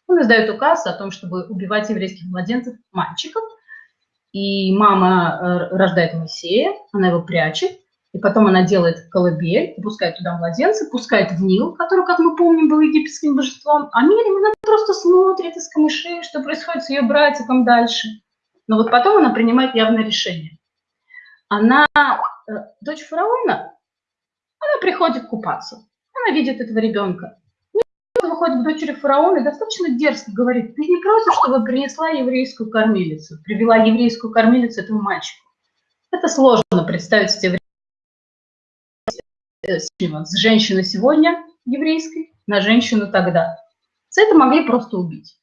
Он издает указ о том, чтобы убивать еврейских младенцев, мальчиков. И мама э, рождает Моисея, она его прячет, и потом она делает колыбель, пускает туда младенца, пускает в Нил, который, как мы помним, был египетским божеством. А Мирим, она просто смотрит из камышей, что происходит с ее братиком дальше. Но вот потом она принимает явное решение. Она, э, дочь фараона, она приходит купаться. Она видит этого ребенка подходит к дочери фараона и достаточно дерзко говорит, ты не против, чтобы принесла еврейскую кормилицу, привела еврейскую кормилицу этому мальчику. Это сложно представить в те времена с женщины сегодня еврейской на женщину тогда. За это могли просто убить.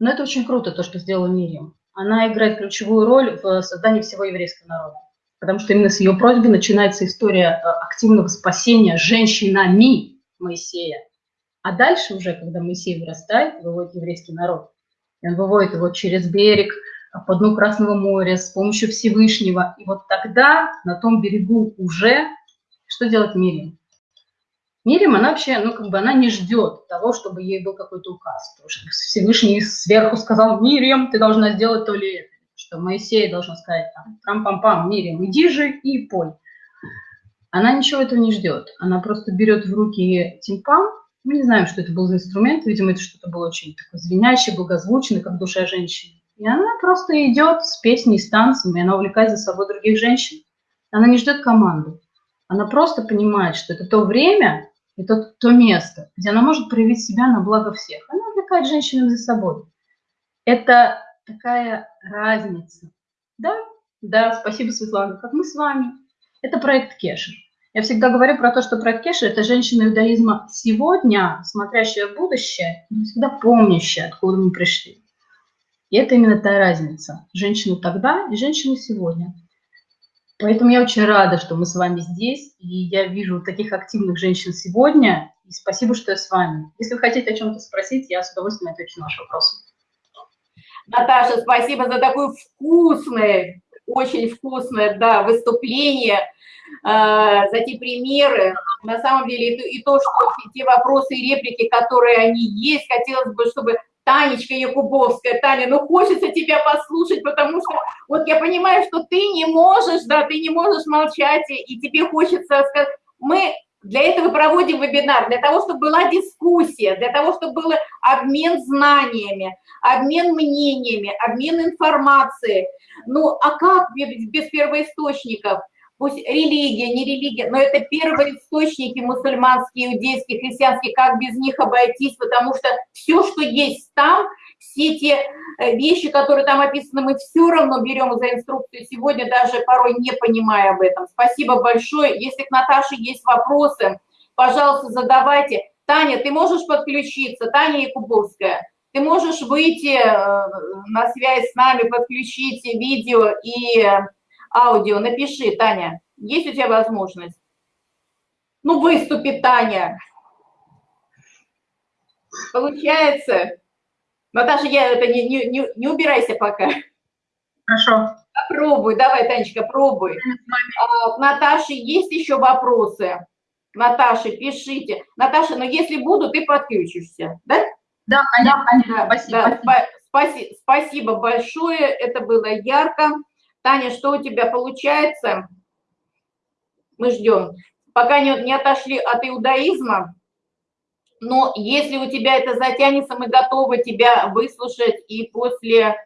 Но это очень круто, то, что сделала Мириам. Она играет ключевую роль в создании всего еврейского народа. Потому что именно с ее просьбы начинается история э, активного спасения женщинами Моисея. А дальше уже, когда Моисей вырастает, выводит еврейский народ. И он выводит его через берег, по дну Красного моря, с помощью Всевышнего. И вот тогда на том берегу уже что делать Мириам? Мирим, она вообще, ну, как бы она не ждет того, чтобы ей был какой-то указ. Потому что Всевышний сверху сказал, Мирим, ты должна сделать то ли это. Что Моисей должен сказать, там, трам-пам-пам, Мирим, иди же и пой. Она ничего этого не ждет. Она просто берет в руки тимпан. Мы не знаем, что это был за инструмент. Видимо, это что-то было очень такое звенящее, благозвучное, как душа женщины. И она просто идет с песней, с танцами, она увлекает за собой других женщин. Она не ждет команду. Она просто понимает, что это то время, это то место, где она может проявить себя на благо всех. Она увлекает женщину за собой. Это такая разница. Да, да, спасибо, Светлана, как мы с вами. Это проект Кешер. Я всегда говорю про то, что проект Кешер – это женщина иудаизма сегодня, смотрящая в будущее, но всегда помнящая, откуда мы пришли. И это именно та разница. Женщина тогда и женщина сегодня. Поэтому я очень рада, что мы с вами здесь, и я вижу таких активных женщин сегодня, и спасибо, что я с вами. Если вы хотите о чем-то спросить, я с удовольствием отвечу на ваши вопросы. Наташа, спасибо за такое вкусное, очень вкусное да, выступление, э, за те примеры. На самом деле, и то, что те вопросы и реплики, которые они есть, хотелось бы, чтобы Танечка Якубовская, Таня, ну хочется тебя послушать, потому что вот я понимаю, что ты не можешь, да, ты не можешь молчать, и тебе хочется сказать, мы для этого проводим вебинар, для того, чтобы была дискуссия, для того, чтобы был обмен знаниями, обмен мнениями, обмен информацией. Ну, а как без первоисточников? пусть религия, не религия, но это первые источники мусульманские, иудейские, христианские, как без них обойтись, потому что все, что есть там, все те э, вещи, которые там описаны, мы все равно берем за инструкцию сегодня, даже порой не понимая об этом. Спасибо большое. Если к Наташе есть вопросы, пожалуйста, задавайте. Таня, ты можешь подключиться? Таня Якубовская. Ты можешь выйти э, на связь с нами, подключить видео и аудио, напиши, Таня, есть у тебя возможность? Ну, выступи, Таня. Получается? Наташа, я это не, не, не, убирайся пока. Хорошо. Попробуй, давай, Танечка, пробуй. А, Наташе есть еще вопросы? Наташа, пишите. Наташа, но если буду, ты подключишься, да? Да, конечно, конечно. Спасибо. Да, спасибо. Спасибо большое, это было ярко. Таня, что у тебя получается? Мы ждем. Пока не, не отошли от иудаизма, но если у тебя это затянется, мы готовы тебя выслушать и после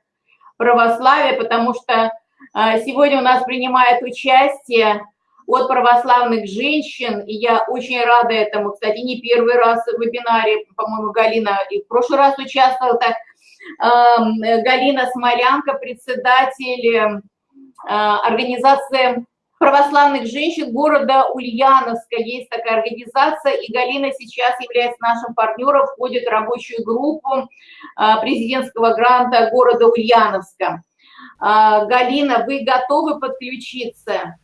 православия, потому что а, сегодня у нас принимает участие от православных женщин, и я очень рада этому. Кстати, не первый раз в вебинаре, по-моему, Галина и в прошлый раз участвовала. Так, Галина Смолянка, председатель а, организация православных женщин города Ульяновска. Есть такая организация, и Галина сейчас является нашим партнером, входит в рабочую группу а, президентского гранта города Ульяновска. А, Галина, вы готовы подключиться?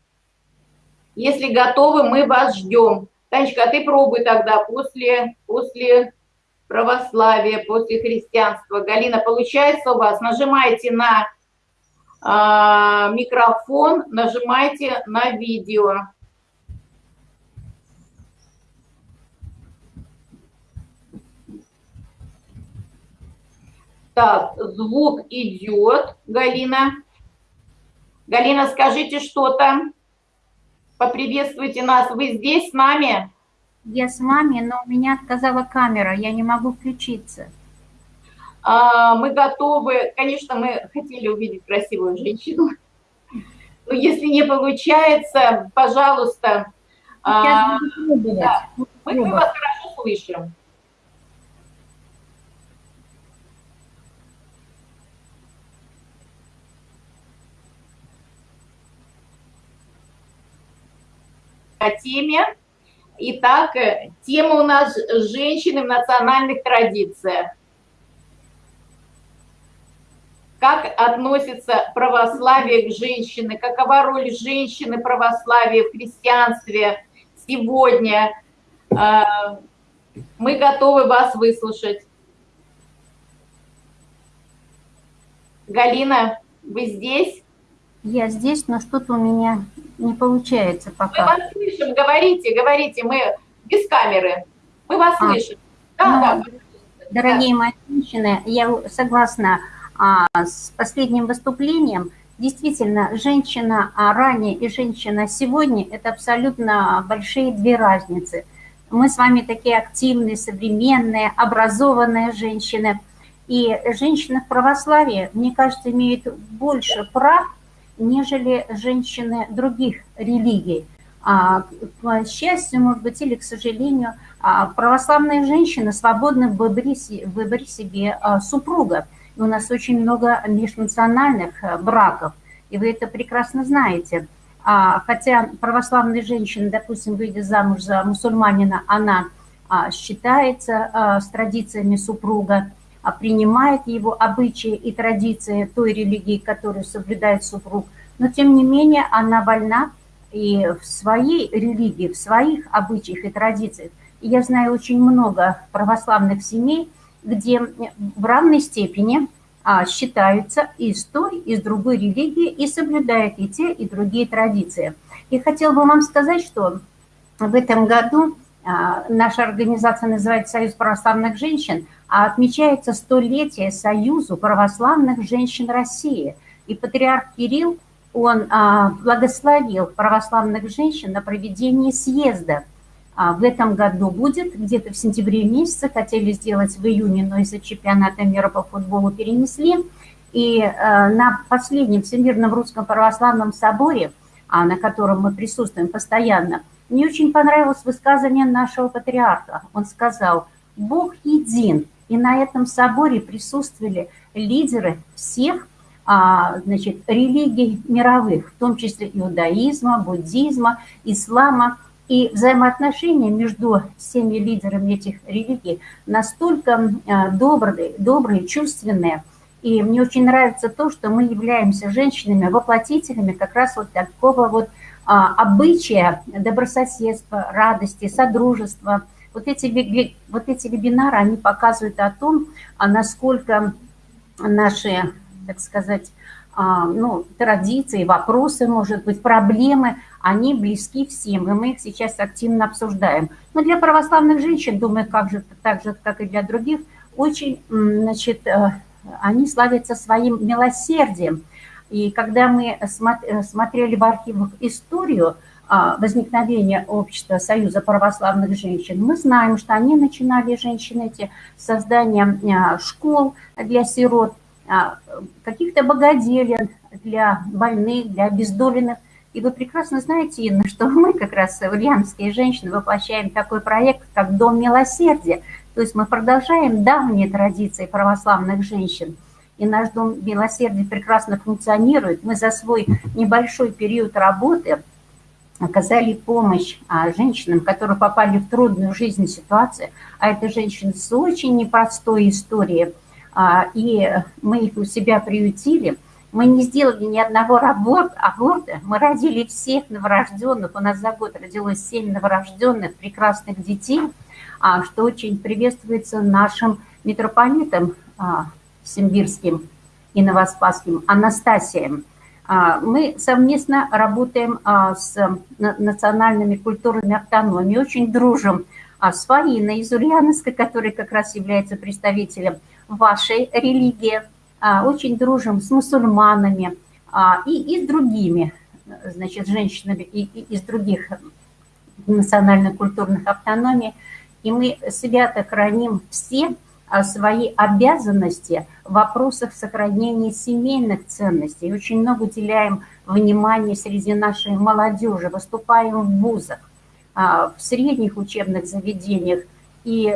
Если готовы, мы вас ждем. Танечка, а ты пробуй тогда после, после православия, после христианства. Галина, получается у вас? Нажимайте на микрофон, нажимайте на видео. Так, звук идет, Галина. Галина, скажите что-то. Поприветствуйте нас. Вы здесь с нами? Я с вами, но у меня отказала камера, я не могу включиться. А, мы готовы, конечно, мы хотели увидеть красивую женщину, но если не получается, пожалуйста, а, да, мы, мы вас хорошо слышим. теме. Итак, тема у нас «Женщины в национальных традициях». Как относится православие к женщине, какова роль женщины православия в христианстве сегодня. А, мы готовы вас выслушать. Галина, вы здесь? Я здесь, но что-то у меня не получается пока. Мы вас слышим, говорите, говорите, мы без камеры. Мы вас а, слышим. Да, ну, да. Дорогие да. мои женщины, я согласна с последним выступлением. Действительно, женщина а ранее и женщина сегодня – это абсолютно большие две разницы. Мы с вами такие активные, современные, образованные женщины. И женщины в православии, мне кажется, имеют больше прав, нежели женщины других религий. А, к счастью, может быть, или к сожалению, а, православные женщины свободны в выборе, в выборе себе а, супруга. И у нас очень много межнациональных браков, и вы это прекрасно знаете. Хотя православная женщина, допустим, выйдя замуж за мусульманина, она считается с традициями супруга, а принимает его обычаи и традиции той религии, которую соблюдает супруг, но тем не менее она вольна и в своей религии, в своих обычаях и традициях. И я знаю очень много православных семей, где в равной степени а, считаются и с той, и с другой религией, и соблюдают и те, и другие традиции. И хотел бы вам сказать, что в этом году а, наша организация называется «Союз православных женщин», а отмечается столетие Союзу православных женщин России. И патриарх Кирилл, он а, благословил православных женщин на проведение съезда. А, в этом году будет, где-то в сентябре месяце, хотели сделать в июне, но из-за чемпионата мира по футболу перенесли. И на последнем Всемирном Русском Православном Соборе, на котором мы присутствуем постоянно, мне очень понравилось высказывание нашего патриарха. Он сказал, Бог един. И на этом соборе присутствовали лидеры всех а, значит, религий мировых, в том числе иудаизма, буддизма, ислама. И взаимоотношения между всеми лидерами этих религий настолько а, добрые, добрые, чувственные. И мне очень нравится то, что мы являемся женщинами, воплотителями как раз вот такого вот а, обычая добрососедства, радости, содружества. Вот эти, вот эти вебинары, они показывают о том, а насколько наши, так сказать, ну, традиции, вопросы, может быть, проблемы, они близки всем, и мы их сейчас активно обсуждаем. Но для православных женщин, думаю, как же, так же, как и для других, очень, значит, э, они славятся своим милосердием. И когда мы смотрели в архивах историю а, возникновения общества Союза православных женщин, мы знаем, что они начинали, женщины эти, создание а, школ для сирот, а, каких-то богоделен для больных, для обездоленных. И вы прекрасно знаете, Инна, что мы как раз, ульяновские женщины, воплощаем такой проект, как Дом милосердия. То есть мы продолжаем давние традиции православных женщин – и наш Дом Милосердия прекрасно функционирует. Мы за свой небольшой период работы оказали помощь а, женщинам, которые попали в трудную жизнь ситуацию, а это женщины с очень непростой историей, а, и мы их у себя приютили. Мы не сделали ни одного аборта, мы родили всех новорожденных, у нас за год родилось 7 новорожденных прекрасных детей, а, что очень приветствуется нашим митрополитом Симбирским и Новоспасским, Анастасием. А, мы совместно работаем а, с национальными культурами автономии, очень дружим а, с Фаиной из Ульяновска, который как раз является представителем вашей религии, очень дружим с мусульманами и, и с другими значит, женщинами и, и из других национально-культурных автономий. И мы свято храним все свои обязанности в вопросах сохранения семейных ценностей. Очень много уделяем внимания среди нашей молодежи, выступаем в вузах, а, в средних учебных заведениях. И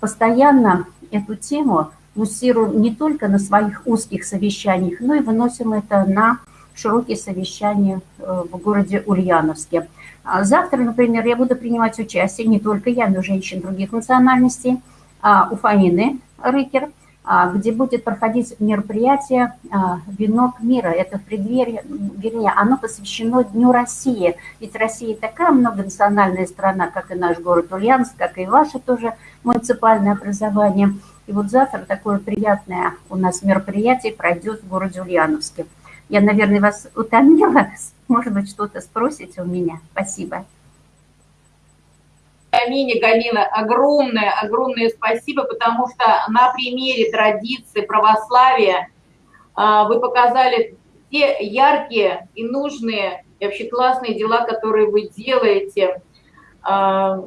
постоянно эту тему муссируем не только на своих узких совещаниях, но и выносим это на широкие совещания в городе Ульяновске. А завтра, например, я буду принимать участие, не только я, но и женщин других национальностей, а, у Фаины Рыкер, где будет проходить мероприятие «Венок мира». Это в преддверии, вернее, оно посвящено Дню России. Ведь Россия такая многонациональная страна, как и наш город Ульяновск, как и ваше тоже муниципальное образование. И вот завтра такое приятное у нас мероприятие пройдет в городе Ульяновске. Я, наверное, вас утомила. Может быть, что-то спросите у меня. Спасибо. Амине, Галина, огромное, огромное спасибо, потому что на примере традиции православия а, вы показали те яркие и нужные, и вообще классные дела, которые вы делаете. А,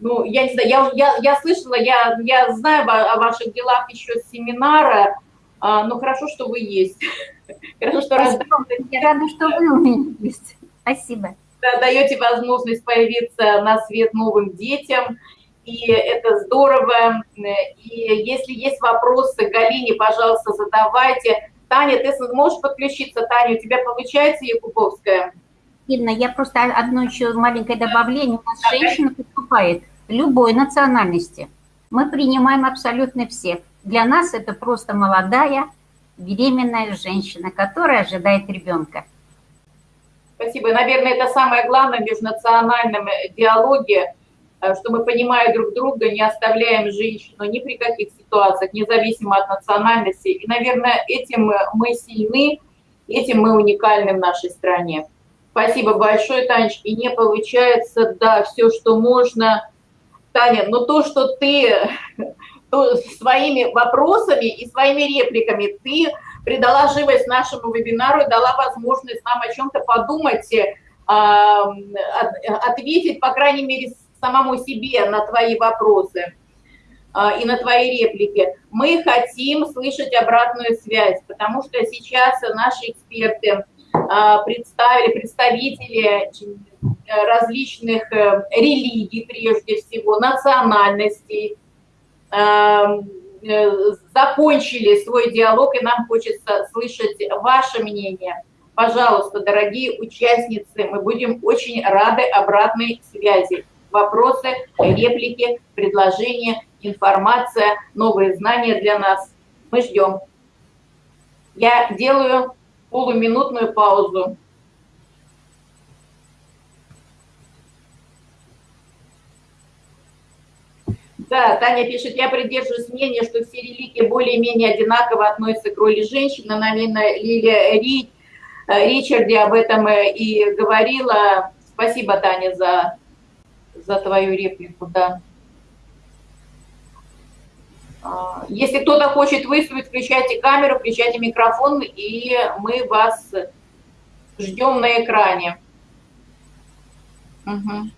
ну, я не знаю, я, я, я слышала, я, я знаю о ваших делах еще с семинара, а, но хорошо, что вы есть. Хорошо, что Я рада, что вы у меня есть. Спасибо. Даете возможность появиться на свет новым детям, и это здорово. И если есть вопросы Галине, пожалуйста, задавайте. Таня, ты можешь подключиться? Таня, у тебя получается Якубовская? Ирина, я просто одно еще маленькое добавление. У нас женщина поступает любой национальности. Мы принимаем абсолютно всех. Для нас это просто молодая, беременная женщина, которая ожидает ребенка. Спасибо. Наверное, это самое главное в межнациональном диалоге, э, что мы, понимая друг друга, не оставляем женщину ни при каких ситуациях, независимо от национальности. И, наверное, этим мы сильны, этим мы уникальны в нашей стране. Спасибо большое, Танечка. И не получается, да, все, что можно. Таня, но то, что ты то своими вопросами и своими репликами ты придала живость нашему вебинару и дала возможность нам о чем-то подумать, э, ответить, по крайней мере, самому себе на твои вопросы э, и на твои реплики. Мы хотим слышать обратную связь, потому что сейчас наши эксперты э, представили, представители различных религий, прежде всего, национальностей, э, закончили свой диалог, и нам хочется слышать ваше мнение. Пожалуйста, дорогие участницы, мы будем очень рады обратной связи. Вопросы, реплики, предложения, информация, новые знания для нас. Мы ждем. Я делаю полуминутную паузу. Да, Таня пишет, я придерживаюсь мнения, что все религии более-менее одинаково относятся к роли женщины. Наверное, Лилия Ри, э, Ричарди об этом э, и говорила. Спасибо, Таня, за, за твою реплику, да. А, если кто-то хочет выступить, включайте камеру, включайте микрофон, и мы вас ждем на экране. Угу.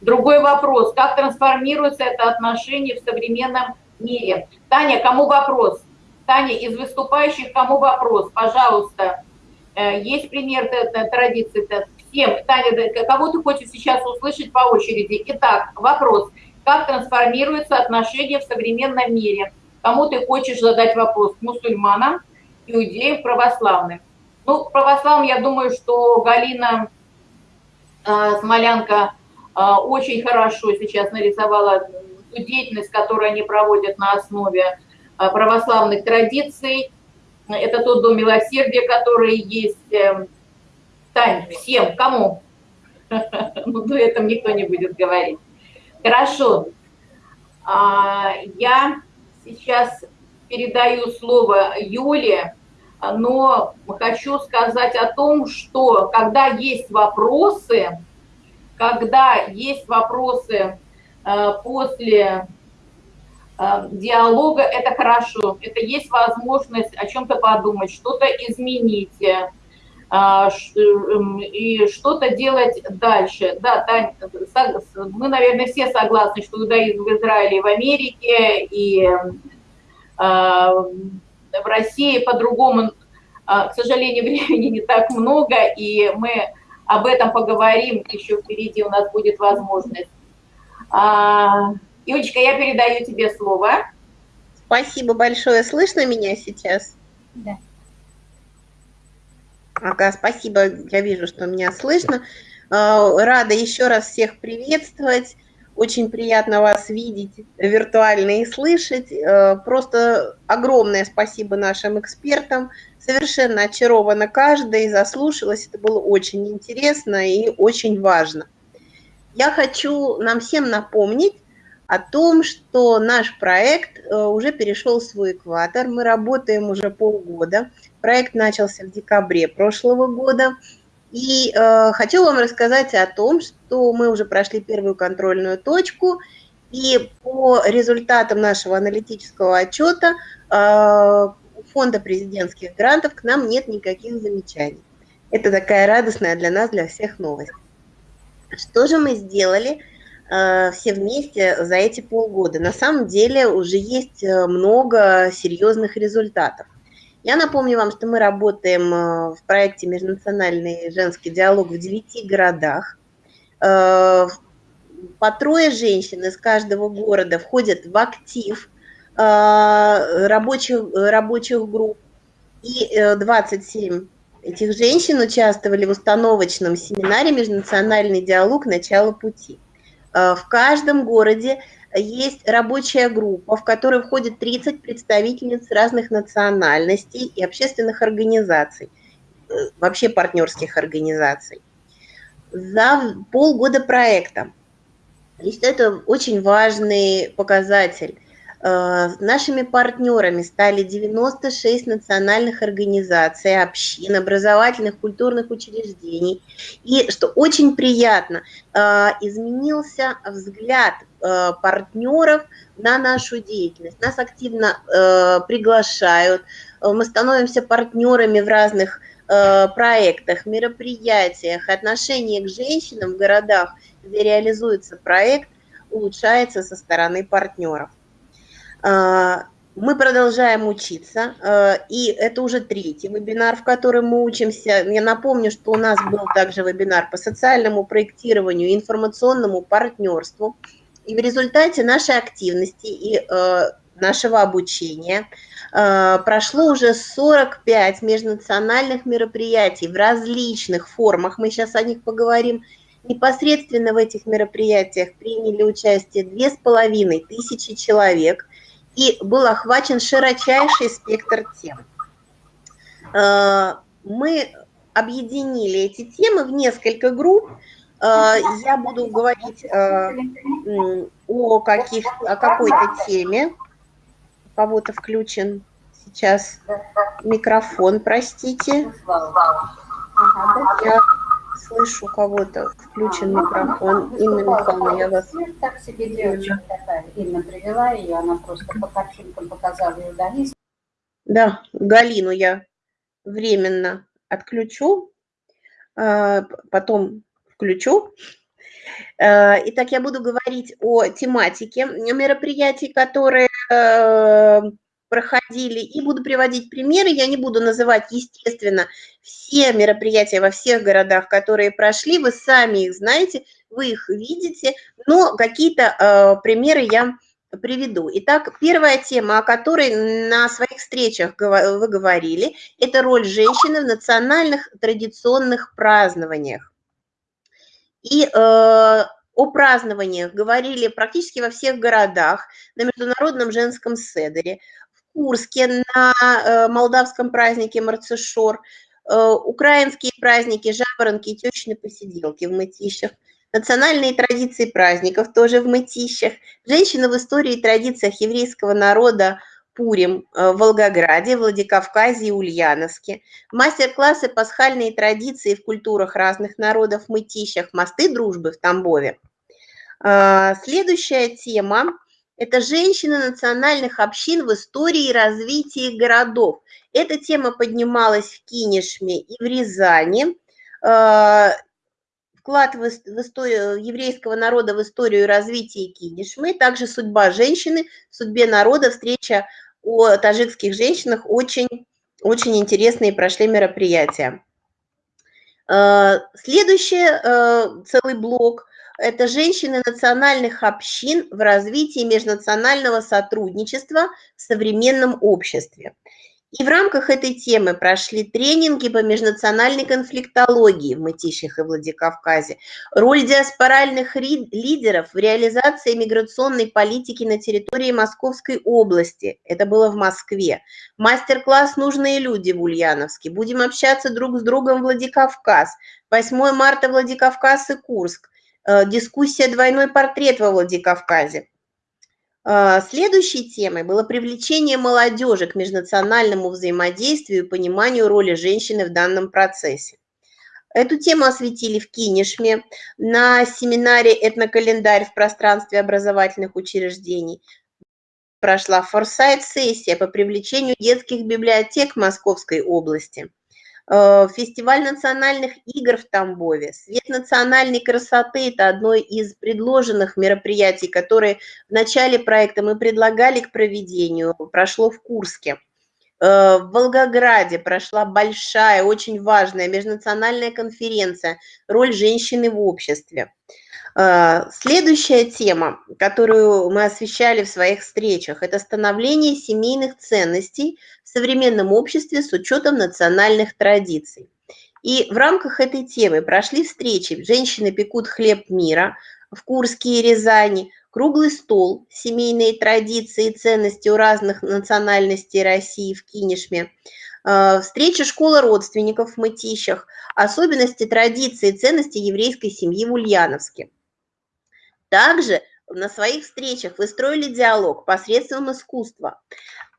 Другой вопрос, как трансформируется это отношение в современном мире? Таня, кому вопрос? Таня, из выступающих кому вопрос? Пожалуйста. Э, есть пример традиции? Всем. Таня, кого ты хочешь сейчас услышать по очереди? Итак, вопрос. Как трансформируется отношение в современном мире? Кому ты хочешь задать вопрос? Мусульманам, иудеям, православным? Ну, православным, я думаю, что Галина э, Смолянка очень хорошо сейчас нарисовала ту деятельность, которую они проводят на основе а, православных традиций. Это тот дом милосердия, который есть. Эм, Тань, всем, кому? Ну, до этого никто не будет говорить. Хорошо. А, я сейчас передаю слово Юле, но хочу сказать о том, что когда есть вопросы, когда есть вопросы э, после э, диалога, это хорошо, это есть возможность о чем-то подумать, что-то изменить э, и что-то делать дальше. Да, мы, наверное, все согласны, что иудаизм в Израиле и в Америке, и в России по-другому, к сожалению, времени не так много, и мы об этом поговорим, еще впереди у нас будет возможность. А, Юлечка, я передаю тебе слово. Спасибо большое. Слышно меня сейчас? Да. Ага, спасибо, я вижу, что меня слышно. А, рада еще раз всех приветствовать. Очень приятно вас видеть виртуально и слышать. А, просто огромное спасибо нашим экспертам. Совершенно очарована каждая заслушалась. Это было очень интересно и очень важно. Я хочу нам всем напомнить о том, что наш проект э, уже перешел в свой экватор. Мы работаем уже полгода. Проект начался в декабре прошлого года. И э, хочу вам рассказать о том, что мы уже прошли первую контрольную точку, и по результатам нашего аналитического отчета э, фонда президентских грантов к нам нет никаких замечаний. Это такая радостная для нас, для всех новость. Что же мы сделали э, все вместе за эти полгода? На самом деле уже есть э, много серьезных результатов. Я напомню вам, что мы работаем э, в проекте «Межнациональный женский диалог» в девяти городах. Э, по трое женщин из каждого города входят в актив рабочих, рабочих групп. И 27 этих женщин участвовали в установочном семинаре «Межнациональный диалог. Начало пути». В каждом городе есть рабочая группа, в которой входит 30 представительниц разных национальностей и общественных организаций, э, вообще партнерских организаций. За полгода проекта. И что это очень важный показатель – Э, нашими партнерами стали 96 национальных организаций, общин, образовательных, культурных учреждений. И, что очень приятно, э, изменился взгляд э, партнеров на нашу деятельность. Нас активно приглашают, мы становимся партнерами в разных проектах, мероприятиях, отношение к женщинам в городах, где реализуется проект, улучшается со стороны партнеров. А, мы продолжаем учиться, а, и это уже третий вебинар, в котором мы учимся. Я напомню, что у нас был также вебинар по социальному проектированию, информационному партнерству. И в результате нашей активности и а, нашего обучения прошло уже 45 межнациональных мероприятий в различных формах. Мы сейчас о них поговорим. Непосредственно в этих мероприятиях приняли участие 2500 человек и был охвачен широчайший спектр тем. Э, мы объединили эти темы в несколько групп. Э, я буду говорить э, о, каких, о какой-то теме. У кого-то включен сейчас микрофон, простите. Я слышу кого-то, включен микрофон. Инна Михайловна, я вас... Ну, так себе девочка такая. Инна привела ее, она просто по картинкам показала ее Галину. Да, Галину я временно отключу, а, потом включу. А, итак, я буду говорить о тематике мероприятий, которые э, проходили, и буду приводить примеры. Я не буду называть, естественно, все мероприятия во всех городах, которые прошли, вы сами их знаете, вы их видите, но какие-то э, примеры я приведу. Итак, первая тема, о которой на своих встречах вы говорили, это роль женщины в национальных традиционных празднованиях. И э, о празднованиях говорили практически во всех городах, на Международном женском седере, Курске на э, молдавском празднике Марцишор, э, украинские праздники, жаворонки течные посиделки в Мытищах, национальные традиции праздников тоже в Мытищах, женщины в истории и традициях еврейского народа Пурим э, в Волгограде, Владикавказе и Ульяновске, мастер-классы пасхальные традиции в культурах разных народов в Мытищах, мосты дружбы в Тамбове. Следующая тема это женщины национальных общин в истории и развитии городов. Эта тема поднималась в Кинешме и в Рязани. А, вклад в историю еврейского народа в историю и развитие Кинешмы, также судьба женщины, судьбе народа, встреча о таджикских женщинах, очень, очень интересные прошли мероприятия. А, следующий а, целый блок это женщины национальных общин в развитии межнационального сотрудничества в современном обществе. И в рамках этой темы прошли тренинги по межнациональной конфликтологии в Мытищах и Владикавказе, роль диаспоральных лидеров в реализации миграционной политики на территории Московской области, это было в Москве, мастер-класс «Нужные люди» в Ульяновске, будем общаться друг с другом Владикавказ, 8 марта Владикавказ и Курск, дискуссия «Двойной портрет во Владикавказе». А, следующей темой было привлечение молодежи к межнациональному взаимодействию и пониманию роли женщины в данном процессе. Эту тему осветили в Кинешме на семинаре «Этнокалендарь в пространстве образовательных учреждений». Прошла форсайт-сессия по привлечению детских библиотек Московской области – Э, фестиваль национальных игр в Тамбове, свет национальной красоты – это одно из предложенных мероприятий, которые в начале проекта мы предлагали к проведению, прошло в Курске. Э, в Волгограде прошла большая, очень важная межнациональная конференция «Роль женщины в обществе». Э, следующая тема, которую мы освещали в своих встречах, это становление семейных ценностей современном обществе с учетом национальных традиций. И в рамках этой темы прошли встречи «Женщины пекут хлеб мира» в Курске и Рязани, круглый стол «Семейные традиции и ценности у разных национальностей России» в Кинешме, э, встреча школы родственников в Мытищах, особенности традиции и ценности еврейской семьи в Ульяновске. Также на своих встречах вы строили диалог посредством искусства.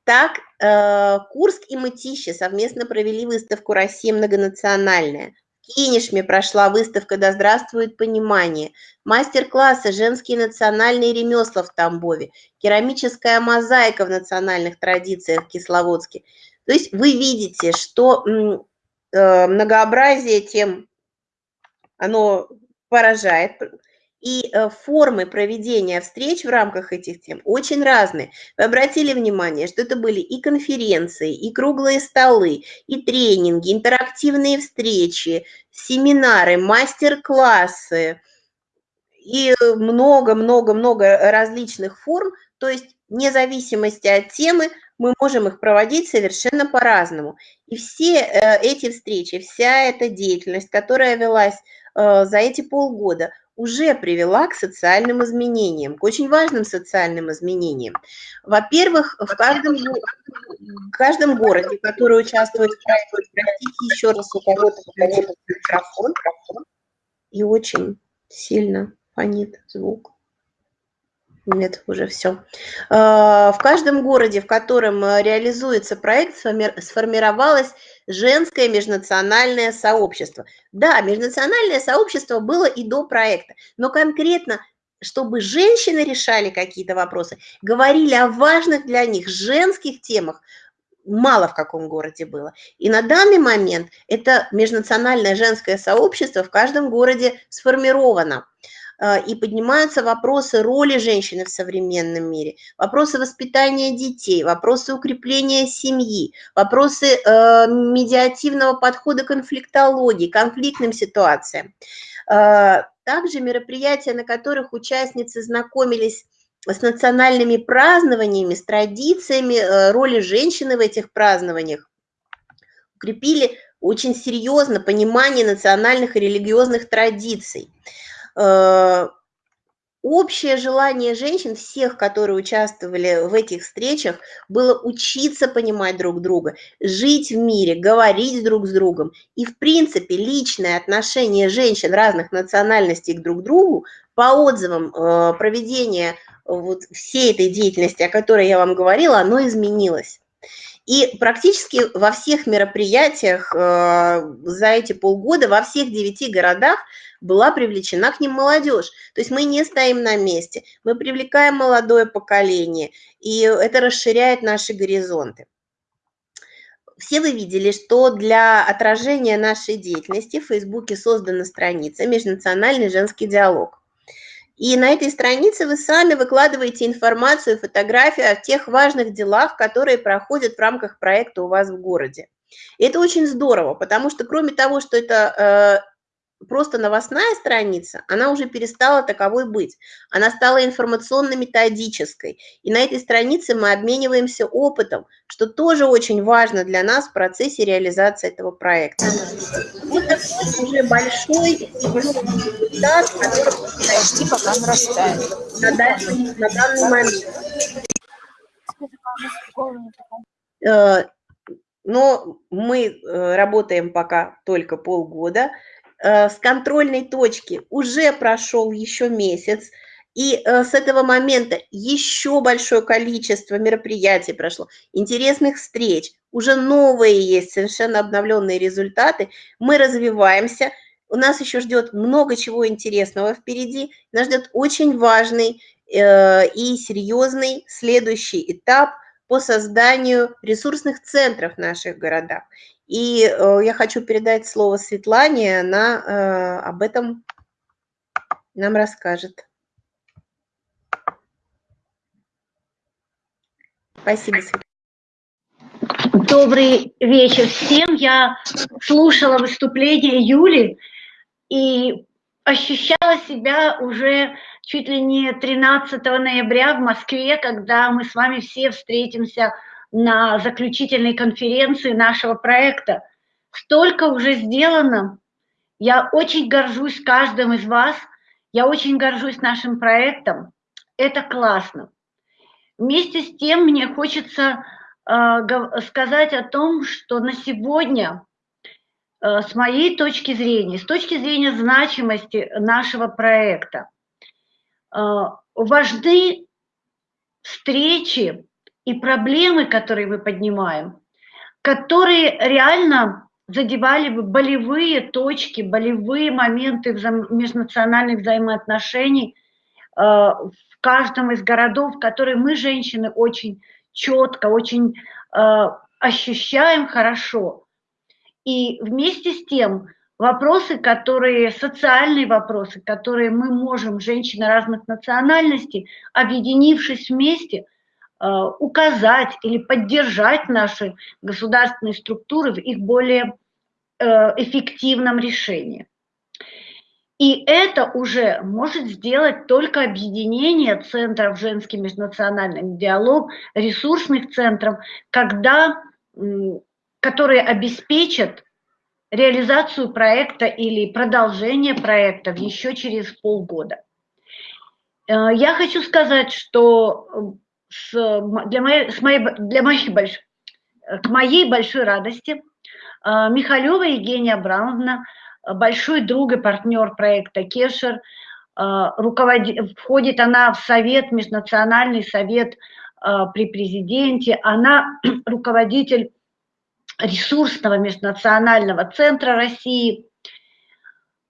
Так, э, Курск и Мытищи совместно провели выставку «Россия многонациональная». В Кинешме прошла выставка «Да здравствует понимание», мастер-классы «Женские национальные ремесла» в Тамбове, керамическая мозаика в национальных традициях в Кисловодске. То есть вы видите, что э, многообразие тем, оно поражает, и э, формы проведения встреч в рамках этих тем очень разные. Вы обратили внимание, что это были и конференции, и круглые столы, и тренинги, интерактивные встречи, семинары, мастер-классы и много-много-много различных форм. То есть вне зависимости от темы мы можем их проводить совершенно по-разному. И все э, эти встречи, вся эта деятельность, которая велась э, за эти полгода – уже привела к социальным изменениям, к очень важным социальным изменениям. Во-первых, в каждом, в каждом городе, который участвует в простите еще раз, у кого-то микрофон, и очень сильно фонит звук. Нет, уже все. А, в каждом городе, в котором э, реализуется проект, сформировалось женское межнациональное сообщество. Да, межнациональное сообщество было и до проекта, но конкретно чтобы женщины решали какие-то вопросы, говорили о важных для них женских темах, мало в каком городе было. И на данный момент это межнациональное женское сообщество в каждом городе сформировано. А, и поднимаются вопросы роли женщины в современном мире, вопросы воспитания детей, вопросы укрепления семьи, вопросы э, медиативного подхода к конфликтологии, конфликтным ситуациям. А, также мероприятия, на которых участницы знакомились с национальными празднованиями, с традициями э, роли женщины в этих празднованиях, укрепили очень серьезно понимание национальных и религиозных традиций. Э, общее желание женщин, всех, которые участвовали в этих встречах, было учиться понимать друг друга, жить в мире, говорить друг с другом. И, в принципе, личное отношение женщин разных национальностей к друг другу по отзывам э, проведения вот всей этой деятельности, о которой я вам говорила, оно изменилось. И практически во всех мероприятиях э, за эти полгода, во всех девяти городах была привлечена к ним молодежь. То есть мы не стоим на месте, мы привлекаем молодое поколение, и это расширяет наши горизонты. Все вы видели, что для отражения нашей деятельности в Фейсбуке создана страница «Межнациональный женский диалог». И на этой странице вы сами выкладываете информацию, фотографию о тех важных делах, которые проходят в рамках проекта у вас в городе. И это очень здорово, потому что кроме того, что это просто новостная страница, она уже перестала таковой быть. Она стала информационно-методической. И на этой странице мы обмениваемся опытом, что тоже очень важно для нас в процессе реализации этого проекта. Такой уже большой результат, который расти, пока нарастает на, данный, на данный момент. Э, но мы э, работаем пока только полгода. Э, с контрольной точки уже прошел еще месяц, и э, с этого момента еще большое количество мероприятий прошло, интересных встреч, уже новые есть, совершенно обновленные результаты. Мы развиваемся, у нас еще ждет много чего интересного впереди, нас ждет очень важный и серьезный следующий этап по созданию ресурсных центров в наших городах. И э, я хочу передать слово Светлане, она э, об этом нам расскажет. Спасибо, Светлана. Добрый вечер всем. Я слушала выступление Юли и ощущала себя уже чуть ли не 13 ноября в Москве, когда мы с вами все встретимся на заключительной конференции нашего проекта. Столько уже сделано. Я очень горжусь каждым из вас. Я очень горжусь нашим проектом. Это классно. Вместе с тем мне хочется э, сказать о том, что на сегодня, э, с моей точки зрения, с точки зрения значимости нашего проекта, э, важны встречи и проблемы, которые мы поднимаем, которые реально задевали бы болевые точки, болевые моменты вза межнациональных взаимоотношений э, в каждом из городов, которые мы, женщины, очень четко, очень э, ощущаем хорошо. И вместе с тем вопросы, которые, социальные вопросы, которые мы можем, женщины разных национальностей, объединившись вместе – указать или поддержать наши государственные структуры в их более э, эффективном решении. И это уже может сделать только объединение центров женский межнациональный диалог, ресурсных центров, когда, которые обеспечат реализацию проекта или продолжение проекта еще через полгода. Э, я хочу сказать, что с, для, моей, с моей, для моей больш, к моей большой радости а, Михалева Евгения Абрамовна, большой друг и партнер проекта Кешер, а, руководит, входит она в совет, межнациональный совет при президенте, она руководитель ресурсного межнационального центра России.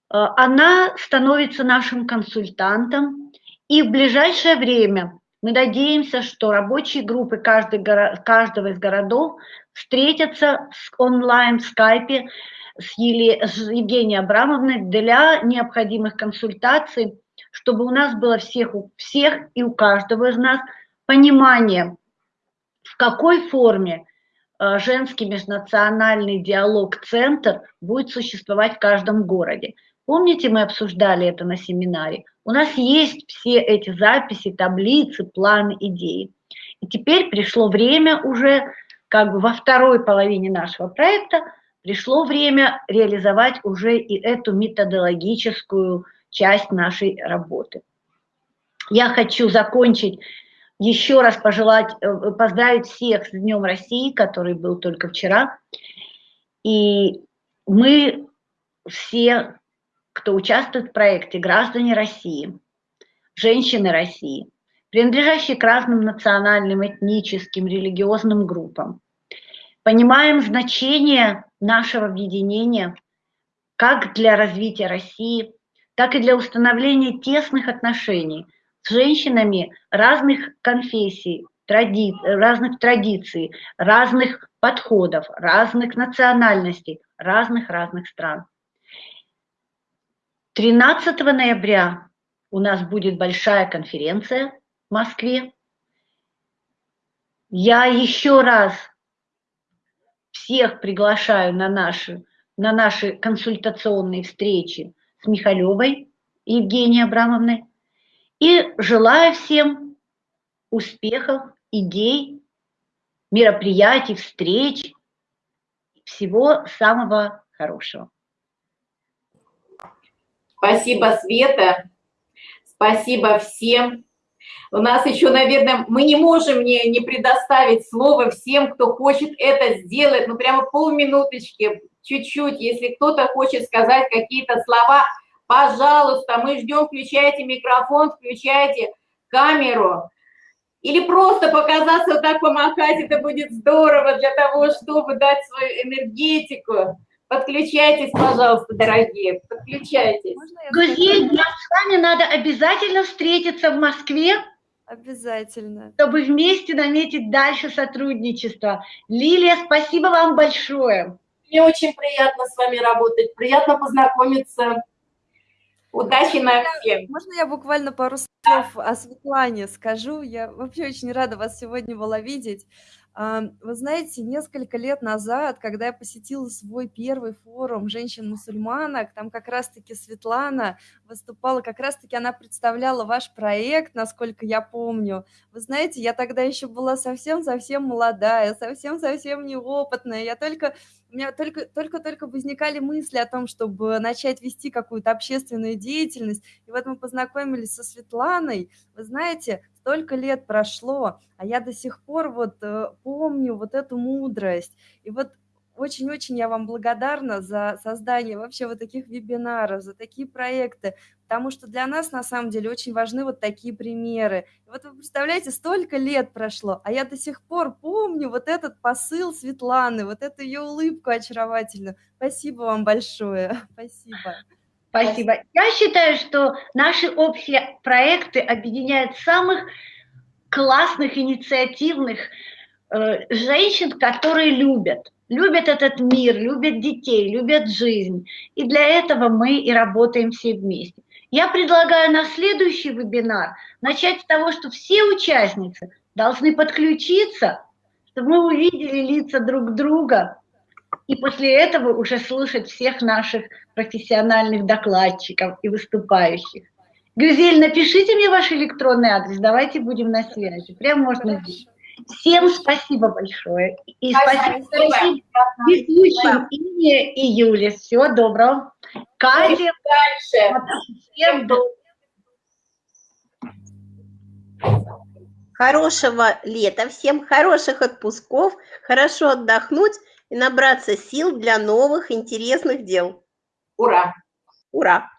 Она становится нашим консультантом, и в ближайшее время мы надеемся, что рабочие группы каждый, каждого из городов встретятся онлайн в скайпе с, Еле, с Евгенией Абрамовной для необходимых консультаций, чтобы у нас было всех, у всех и у каждого из нас понимание, в какой форме э, женский межнациональный диалог-центр будет существовать в каждом городе. Помните, мы обсуждали это на семинаре? У нас есть все эти записи, таблицы, планы, идеи. И теперь пришло время уже, как бы во второй половине нашего проекта, пришло время реализовать уже и эту методологическую часть нашей работы. Я хочу закончить, еще раз пожелать, э, поздравить всех с Днем России, который был только вчера. И мы все кто участвует в проекте «Граждане России», «Женщины России», принадлежащие к разным национальным, этническим, религиозным группам. Понимаем значение нашего объединения как для развития России, так и для установления тесных отношений с женщинами разных конфессий, тради... разных традиций, разных подходов, разных национальностей, разных-разных стран. 13 ноября у нас будет большая конференция в Москве. Я еще раз всех приглашаю на наши, на наши консультационные встречи с Михалевой Евгенией Абрамовной. И желаю всем успехов, идей, мероприятий, встреч, всего самого хорошего. Спасибо, Света. Спасибо всем. У нас еще, наверное, мы не можем не, не предоставить слово всем, кто хочет это сделать. Ну, прямо полминуточки, чуть-чуть. Если кто-то хочет сказать какие-то слова, пожалуйста, мы ждем, включайте микрофон, включайте камеру. Или просто показаться вот так помахать, это будет здорово для того, чтобы дать свою энергетику. Подключайтесь, пожалуйста, дорогие, подключайтесь. Друзья, нам с вами надо обязательно встретиться в Москве. Обязательно. Чтобы вместе наметить дальше сотрудничество. Лилия, спасибо вам большое. Мне очень приятно с вами работать, приятно познакомиться. Удачи нам всем. Можно я буквально пару слов о Светлане скажу? Я вообще очень рада вас сегодня была видеть. Вы знаете, несколько лет назад, когда я посетила свой первый форум женщин-мусульманок, там как раз-таки Светлана выступала, как раз-таки она представляла ваш проект, насколько я помню. Вы знаете, я тогда еще была совсем-совсем молодая, совсем-совсем неопытная. Я только у меня только, только-только возникали мысли о том, чтобы начать вести какую-то общественную деятельность. И вот мы познакомились со Светланой. Вы знаете, столько лет прошло, а я до сих пор вот э, помню вот эту мудрость. И вот очень-очень я вам благодарна за создание вообще вот таких вебинаров, за такие проекты, потому что для нас на самом деле очень важны вот такие примеры. И вот вы представляете, столько лет прошло, а я до сих пор помню вот этот посыл Светланы, вот эту ее улыбку очаровательную. Спасибо вам большое. Спасибо. Спасибо. Я считаю, что наши общие проекты объединяют самых классных, инициативных э, женщин, которые любят. Любят этот мир, любят детей, любят жизнь. И для этого мы и работаем все вместе. Я предлагаю на следующий вебинар начать с того, что все участницы должны подключиться, чтобы мы увидели лица друг друга, и после этого уже слушать всех наших профессиональных докладчиков и выступающих. Гюзель, напишите мне ваш электронный адрес, давайте будем на связи. Прям можно здесь. Всем спасибо большое. И спасибо, спасибо ведущим Ине и Юле. Всего доброго. Катя. Дальше. Всем доброго. Хорошего лета, всем хороших отпусков, хорошо отдохнуть и набраться сил для новых интересных дел. Ура! Ура!